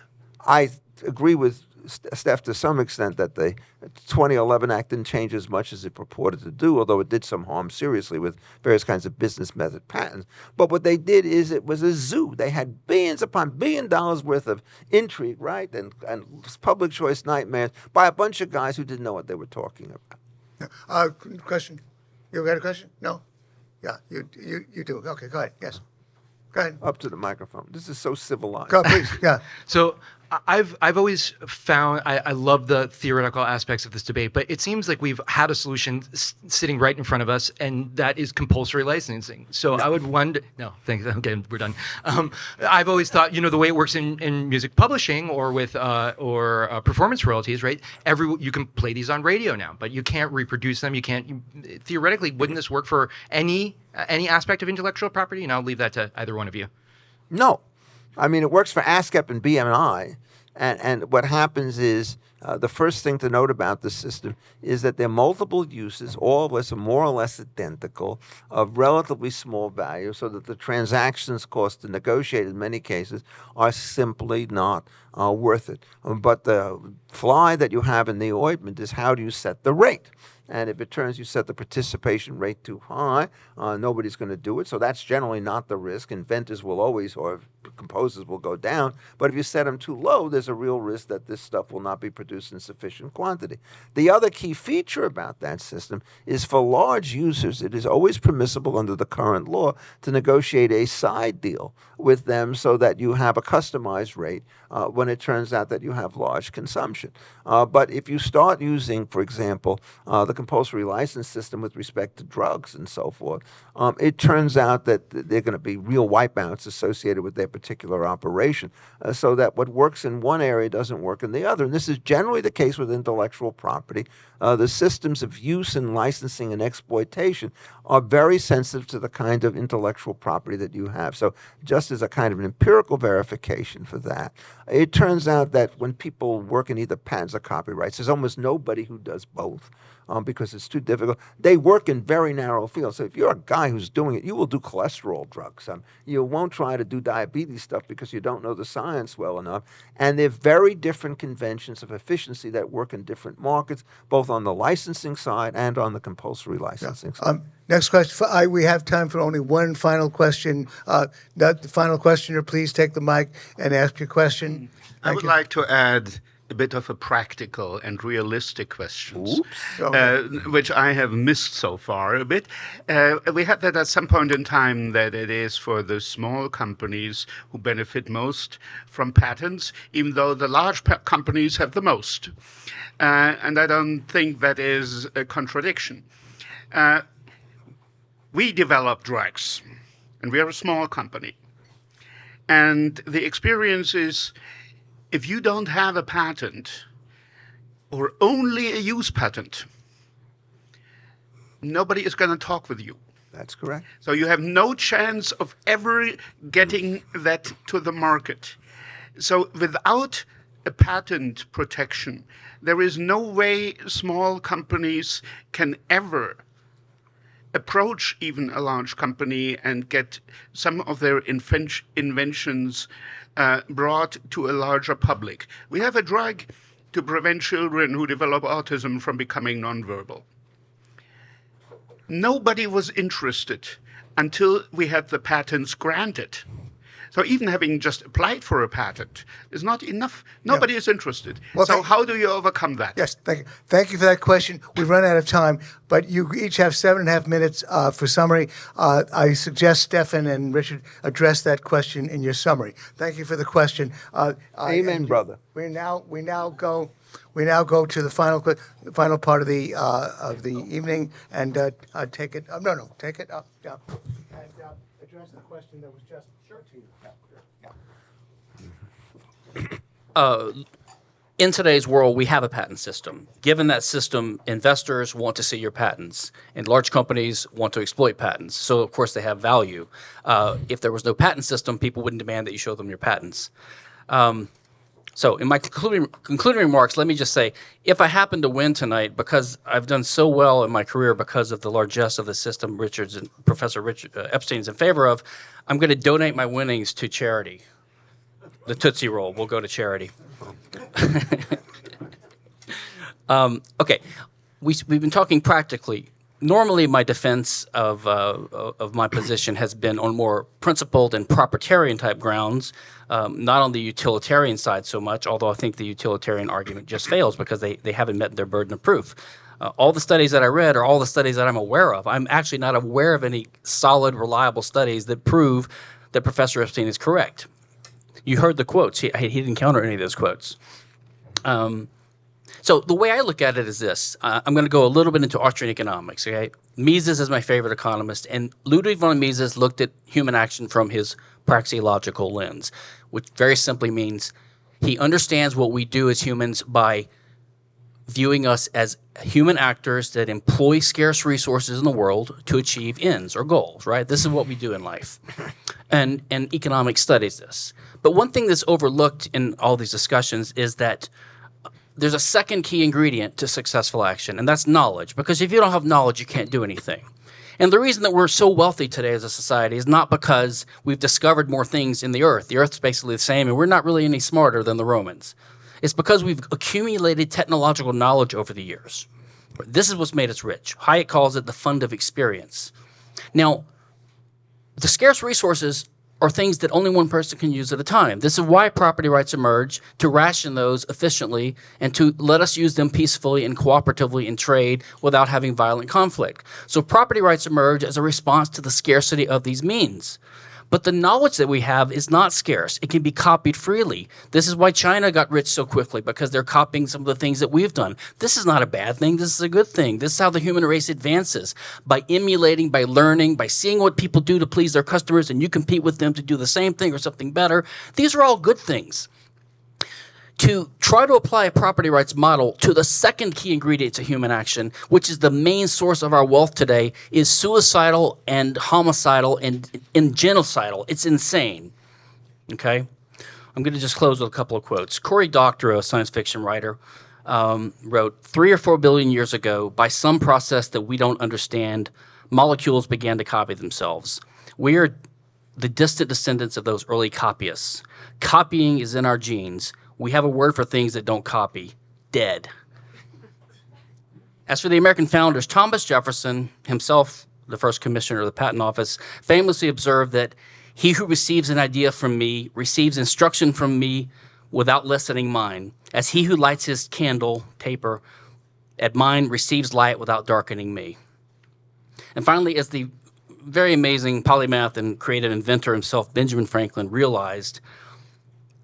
I agree with St- Steph, to some extent, that the 2011 Act didn't change as much as it purported to do, although it did some harm seriously with various kinds of business method patents. But what they did is it was a zoo. They had billions upon billion dollars worth of intrigue, right, and, and public choice nightmares by a bunch of guys who didn't know what they were talking about. Uh, question? You got a question? No? Yeah, you, you, you do. Okay, go ahead. Yes. Go ahead. Up to the microphone. This is so civilized. Go, please. Yeah. So I- I've I've always found I, I love the theoretical aspects of this debate, but it seems like we've had a solution sitting right in front of us, and that is compulsory licensing. So I would wonder. No, thanks. Okay, we're done. Um, I've always thought you know the way it works in, in music publishing or with uh, or uh, performance royalties, right? Every you can play these on radio now, but you can't reproduce them. You can't. You, theoretically, wouldn't this work for any any aspect of intellectual property? And I'll leave that to either one of you. No, I mean it works for ASCAP and BMI, and and what happens is uh, the first thing to note about the system is that there are multiple uses, all of us are more or less identical, of relatively small value, so that the transactions cost to negotiate in many cases are simply not uh, worth it. But the fly that you have in the ointment is how do you set the rate? And if it turns you set the participation rate too high, uh, nobody's going to do it. So that's generally not the risk. Inventors will always, or composers will go down. But if you set them too low, there's a real risk that this stuff will not be produced in sufficient quantity. The other key feature about that system is for large users, it is always permissible under the current law to negotiate a side deal with them so that you have a customized rate uh, when it turns out that you have large consumption. Uh, but if you start using, for example, uh, the compulsory license system with respect to drugs and so forth, um, it turns out that th- there are going to be real wipeouts associated with their particular operation, uh, so that what works in one area doesn't work in the other. And this is generally the case with intellectual property. Uh, the systems of use and licensing and exploitation are very sensitive to the kind of intellectual property that you have. So, just as a kind of an empirical verification for that, it turns out that when people work in either patents or copyrights, there's almost nobody who does both um, because it's too difficult. They work in very narrow fields. So if you're a guy who's doing it, you will do cholesterol drugs. Um, you won't try to do diabetes stuff because you don't know the science well enough. And they're very different conventions of efficiency that work in different markets, both on the licensing side and on the compulsory licensing side. Um, next question. For- I, we have time for only one final question. Uh, that, the final questioner, please take the mic and ask your question. I would you. like to add a bit of a practical and realistic questions, uh, which I have missed so far a bit. Uh, we had that at some point in time that it is for the small companies who benefit most from patents, even though the large pa- companies have the most. Uh, and I don't think that is a contradiction. Uh, we develop drugs, and we are a small company. And the experience is if you don't have a patent or only a use patent, nobody is going to talk with you. That's correct. So you have no chance of ever getting that to the market. So without a patent protection, there is no way small companies can ever approach even a large company and get some of their inven- inventions brought to a larger public. We have a drug to prevent children who develop autism from becoming nonverbal. Nobody was interested until we had the patents granted. So even having just applied for a patent is not enough. Nobody is interested. Well, so thank- how do you overcome that? Yes, thank you. Thank you for that question. We've run out of time, but you each have seven and a half minutes uh, for summary. Uh, I suggest Stephan and Richard address that question in your summary. Thank you for the question. Uh, uh, Amen, brother. We now we now go we now go to the final final part of the uh, of the evening and uh, uh, take it. Uh, no, no, take it up, down, and uh, address the question that was just to you. Yeah. in today's world, we have a patent system. Given that system, investors want to see your patents, and large companies want to exploit patents. So, of course, they have value. Uh, if there was no patent system, people wouldn't demand that you show them your patents. Um, so, in my concluding, concluding remarks, let me just say if I happen to win tonight, because I've done so well in my career because of the largesse of the system Richards and Professor Richard, uh, Epstein's in favor of, I'm going to donate my winnings to charity. The Tootsie Roll will go to charity. um, okay, we, we've been talking practically. Normally, my defense of, uh, of my position has been on more principled and proprietarian type grounds, um, not on the utilitarian side so much, although I think the utilitarian argument just fails because they, they haven't met their burden of proof. Uh, all the studies that I read are all the studies that I'm aware of. I'm actually not aware of any solid, reliable studies that prove that Professor Epstein is correct. You heard the quotes. He, he didn't counter any of those quotes. Um, so the way I look at it is this. Uh, I'm going to go a little bit into Austrian economics. Okay, Mises is my favorite economist, and Ludwig von Mises looked at human action from his praxeological lens, which very simply means he understands what we do as humans by viewing us as human actors that employ scarce resources in the world to achieve ends or goals, right? This is what we do in life. And, and economics studies this. But one thing that's overlooked in all these discussions is that uh, there's a second key ingredient to successful action, and that's knowledge. Because if you don't have knowledge, you can't do anything. And the reason that we're so wealthy today as a society is not because we've discovered more things in the earth. The earth's basically the same, and we're not really any smarter than the Romans. It's because we've accumulated technological knowledge over the years. This is what's made us rich. Hayek calls it the fund of experience. Now, the scarce resources are things that only one person can use at a time. This is why property rights emerge to ration those efficiently and to let us use them peacefully and cooperatively in trade without having violent conflict. So property rights emerge as a response to the scarcity of these means. But the knowledge that we have is not scarce. It can be copied freely. This is why China got rich so quickly because they're copying some of the things that we've done. This is not a bad thing. This is a good thing. This is how the human race advances by emulating, by learning, by seeing what people do to please their customers and you compete with them to do the same thing or something better. These are all good things to try to apply a property rights model to the second key ingredient to human action, which is the main source of our wealth today, is suicidal and homicidal and, and genocidal. It's insane. Okay? I'm going to just close with a couple of quotes. Cory Doctorow, a science fiction writer, um, wrote, three or four billion years ago, by some process that we don't understand, molecules began to copy themselves. We are the distant descendants of those early copyists. Copying is in our genes we have a word for things that don't copy dead. As for the American founders, Thomas Jefferson, himself the first commissioner of the Patent Office, famously observed that he who receives an idea from me receives instruction from me without lessening mine, as he who lights his candle, taper, at mine receives light without darkening me. And finally, as the very amazing polymath and creative inventor himself, Benjamin Franklin, realized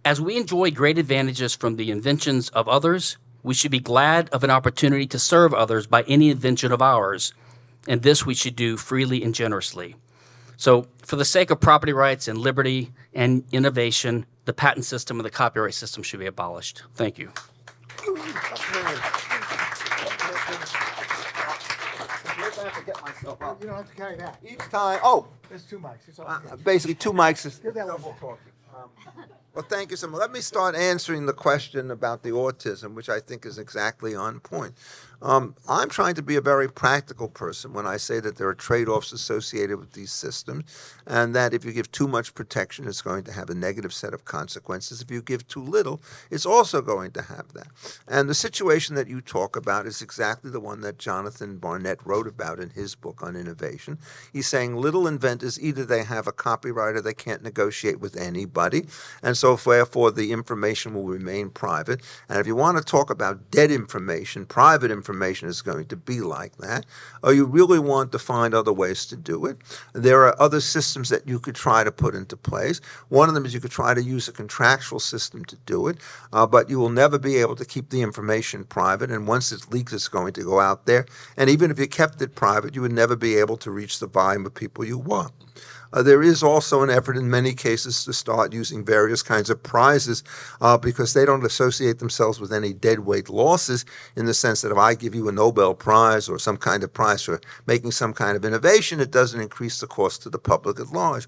as we enjoy great advantages from the inventions of others, we should be glad of an opportunity to serve others by any invention of ours, and this we should do freely and generously. So, for the sake of property rights and liberty and innovation, the patent system and the copyright system should be abolished. Thank you. You don't have to carry that. Each time, oh. There's two mics. It's all uh, basically two mics. Is, Give that one for talking. um, well, thank you so much. Let me start answering the question about the autism, which I think is exactly on point. Um, I'm trying to be a very practical person when I say that there are trade-offs associated with these systems, and that if you give too much protection, it's going to have a negative set of consequences. If you give too little, it's also going to have that. And the situation that you talk about is exactly the one that Jonathan Barnett wrote about in his book on innovation. He's saying little inventors, either they have a copyright or they can't negotiate with anybody, and so therefore the information will remain private. And if you want to talk about dead information, private information, information is going to be like that, or you really want to find other ways to do it. There are other systems that you could try to put into place. One of them is you could try to use a contractual system to do it, uh, but you will never be able to keep the information private, and once it leaks, it's going to go out there. And even if you kept it private, you would never be able to reach the volume of people you want. Uh, there is also an effort in many cases to start using various kinds of prizes uh, because they don't associate themselves with any deadweight losses in the sense that if I give you a Nobel Prize or some kind of prize for making some kind of innovation, it doesn't increase the cost to the public at large.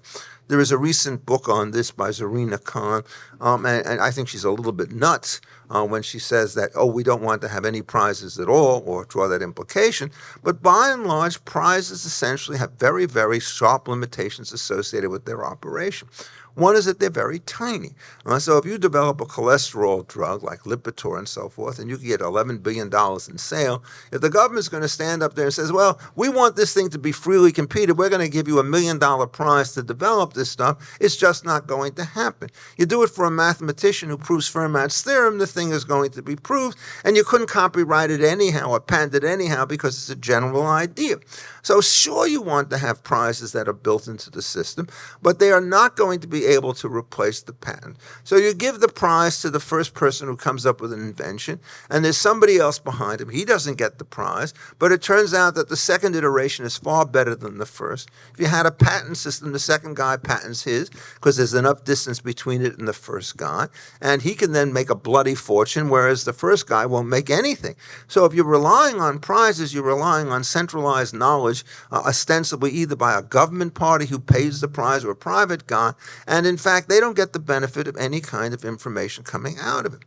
There is a recent book on this by Zorina Khan, um, and, and, I think she's a little bit nuts uh, when she says that, oh, we don't want to have any prizes at all, or draw that implication. But by and large, prizes essentially have very, very sharp limitations associated with their operation. One is that they're very tiny. Uh, so if you develop a cholesterol drug like Lipitor and so forth, and you can get $11 billion in sale, if the government's going to stand up there and says, well, we want this thing to be freely competed, we're going to give you a million dollar prize to develop this stuff, it's just not going to happen. You do it for a mathematician who proves Fermat's theorem, the thing is going to be proved, and you couldn't copyright it anyhow or patent it anyhow because it's a general idea. So sure, you want to have prizes that are built into the system, but they are not going to be able to replace the patent. So you give the prize to the first person who comes up with an invention, and there's somebody else behind him. He doesn't get the prize, but it turns out that the second iteration is far better than the first. If you had a patent system, the second guy patents his because there's enough distance between it and the first guy, and he can then make a bloody fortune, whereas the first guy won't make anything. So if you're relying on prizes, you're relying on centralized knowledge, uh, ostensibly either by a government party who pays the prize or a private guy, and in fact, they don't get the benefit of any kind of information coming out of it.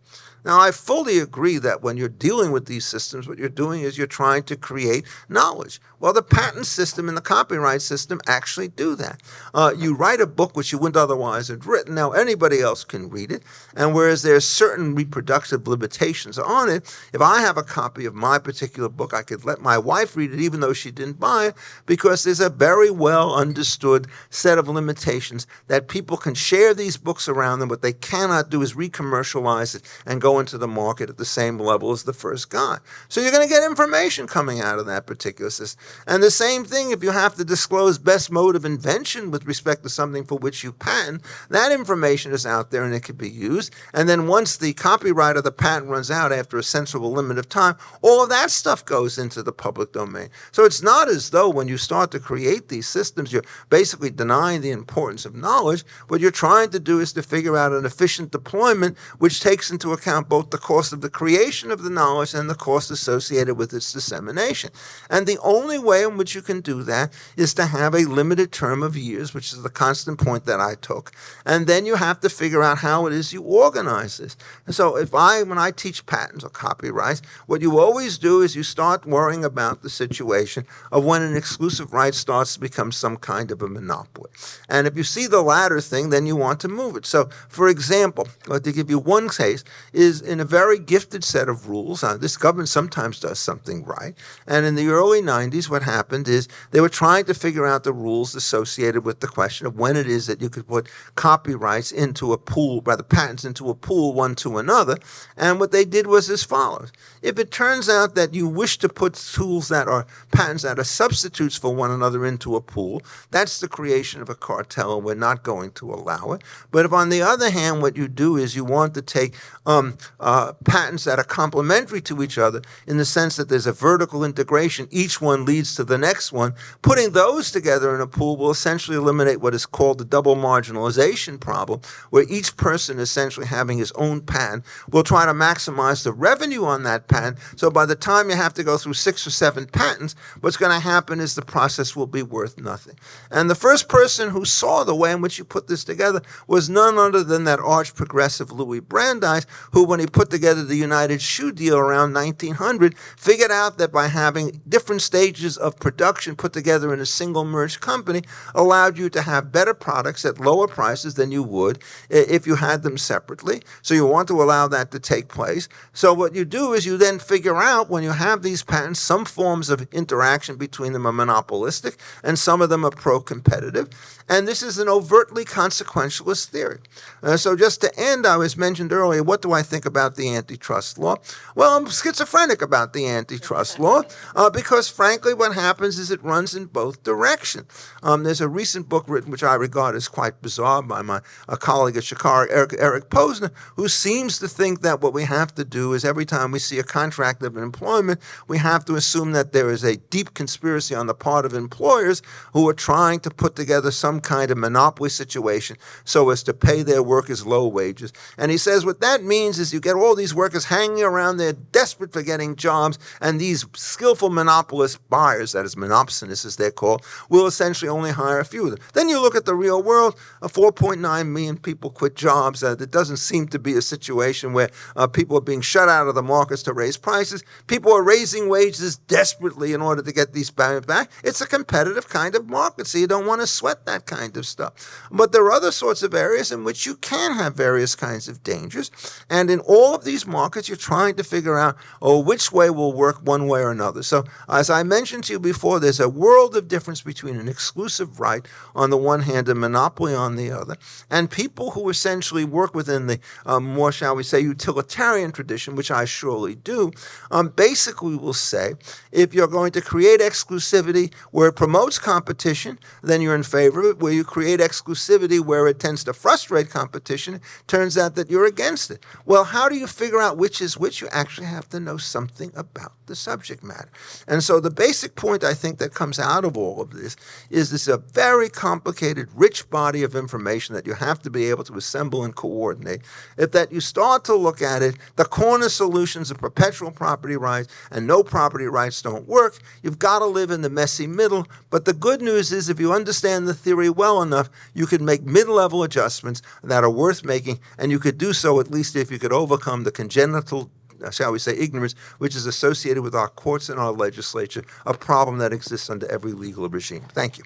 Now, I fully agree that when you're dealing with these systems, what you're doing is you're trying to create knowledge. Well, the patent system and the copyright system actually do that. Uh, you write a book which you wouldn't otherwise have written. Now, anybody else can read it. And whereas there are certain reproductive limitations on it, if I have a copy of my particular book, I could let my wife read it even though she didn't buy it because there's a very well understood set of limitations that people can share these books around them. What they cannot do is re-commercialize it and go into the market at the same level as the first guy. So you're going to get information coming out of that particular system. And the same thing if you have to disclose best mode of invention with respect to something for which you patent, that information is out there and it can be used. And then once the copyright of the patent runs out after a sensible limit of time, all of that stuff goes into the public domain. So it's not as though when you start to create these systems, you're basically denying the importance of knowledge. What you're trying to do is to figure out an efficient deployment which takes into account both the cost of the creation of the knowledge and the cost associated with its dissemination. And the only only way in which you can do that is to have a limited term of years, which is the constant point that I took. And then you have to figure out how it is you organize this. And so if I, when I teach patents or copyrights, what you always do is you start worrying about the situation of when an exclusive right starts to become some kind of a monopoly. And if you see the latter thing, then you want to move it. So for example, to give you one case, is in a very gifted set of rules, uh, this government sometimes does something right, and in the early 90s, what happened is they were trying to figure out the rules associated with the question of when it is that you could put copyrights into a pool, rather patents into a pool one to another. And what they did was as follows. If it turns out that you wish to put tools that are patents that are substitutes for one another into a pool, that's the creation of a cartel and we're not going to allow it. But if on the other hand, what you do is you want to take um, uh, patents that are complementary to each other in the sense that there's a vertical integration, each one leads to the next one. Putting those together in a pool will essentially eliminate what is called the double marginalization problem, where each person essentially having his own patent will try to maximize the revenue on that patent. So by the time you have to go through six or seven patents, what's going to happen is the process will be worth nothing. And the first person who saw the way in which you put this together was none other than that arch progressive Louis Brandeis, who, when he put together the United Shoe Deal around 1900, figured out that by having different stages of production put together in a single merged company allowed you to have better products at lower prices than you would if you had them separately. So you want to allow that to take place. So what you do is you then figure out when you have these patents, some forms of interaction between them are monopolistic and some of them are pro-competitive. And this is an overtly consequentialist theory. Uh, so just to end, I was mentioned earlier, what do I think about the antitrust law? Well, I'm schizophrenic about the antitrust law uh, because frankly, what happens is it runs in both directions. Um, there's a recent book written, which I regard as quite bizarre, by my a colleague at Chicago, Eric, Eric Posner, who seems to think that what we have to do is every time we see a contract of employment, we have to assume that there is a deep conspiracy on the part of employers who are trying to put together some kind of monopoly situation so as to pay their workers low wages. And he says what that means is you get all these workers hanging around there desperate for getting jobs, and these skillful monopolist buyers, that is monopsonists as they're called, will essentially only hire a few of them. Then you look at the real world, uh, 4.9 million people quit jobs. Uh, it doesn't seem to be a situation where uh, people are being shut out of the markets to raise prices. People are raising wages desperately in order to get these back. It's a competitive kind of market, so you don't want to sweat that kind of stuff. But there are other sorts of areas in which you can have various kinds of dangers. And in all of these markets, you're trying to figure out, oh, which way will work one way or another. So, as I mentioned to you before, there's a world of difference between an exclusive right on the one hand and monopoly on the other. And people who essentially work within the um, more, shall we say, utilitarian tradition, which I surely do, um, basically will say if you're going to create exclusivity where it promotes competition, then you're in favor of it. Where you create exclusivity where it tends to frustrate competition, turns out that you're against it. Well, how do you figure out which is which? You actually have to know something about the subject matter. And so the basic point I think that comes out of all of this is this a very complicated, rich body of information that you have to be able to assemble and coordinate. If that you start to look at it, the corner solutions of perpetual property rights and no property rights don't work. You've got to live in the messy middle. But the good news is if you understand the theory well enough, you could make mid-level adjustments that are worth making, and you could do so at least if you could overcome the congenital uh, shall we say, ignorance, which is associated with our courts and our legislature, a problem that exists under every legal regime. Thank you.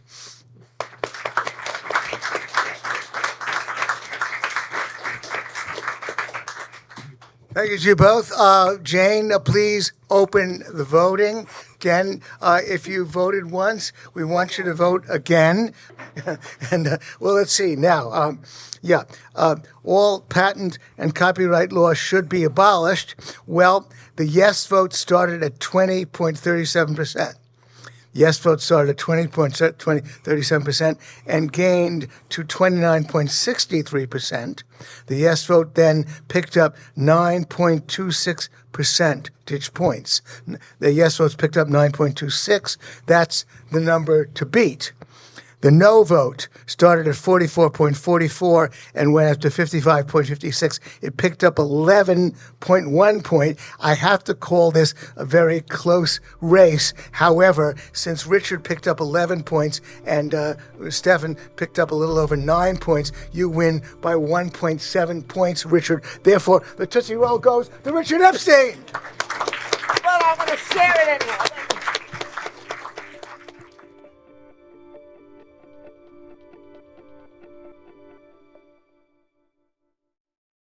Thank you to you both. Uh, Jane, uh, please open the voting. Again, uh, if you voted once, we want you to vote again. and uh, well, let's see now. Um, yeah, uh, all patent and copyright law should be abolished. Well, the yes vote started at 20.37 percent. Yes vote started at 20.37% and gained to 29.63%. The yes vote then picked up 9.26 percentage points. The yes votes picked up 9.26. That's the number to beat. The no vote started at 44.44 and went up to 55.56. It picked up 11.1 point. I have to call this a very close race. However, since Richard picked up 11 points and uh, Stephan picked up a little over nine points, you win by 1.7 points, Richard. Therefore, the Tootsie Roll goes to Richard Epstein. Well, I'm going to share it anyway.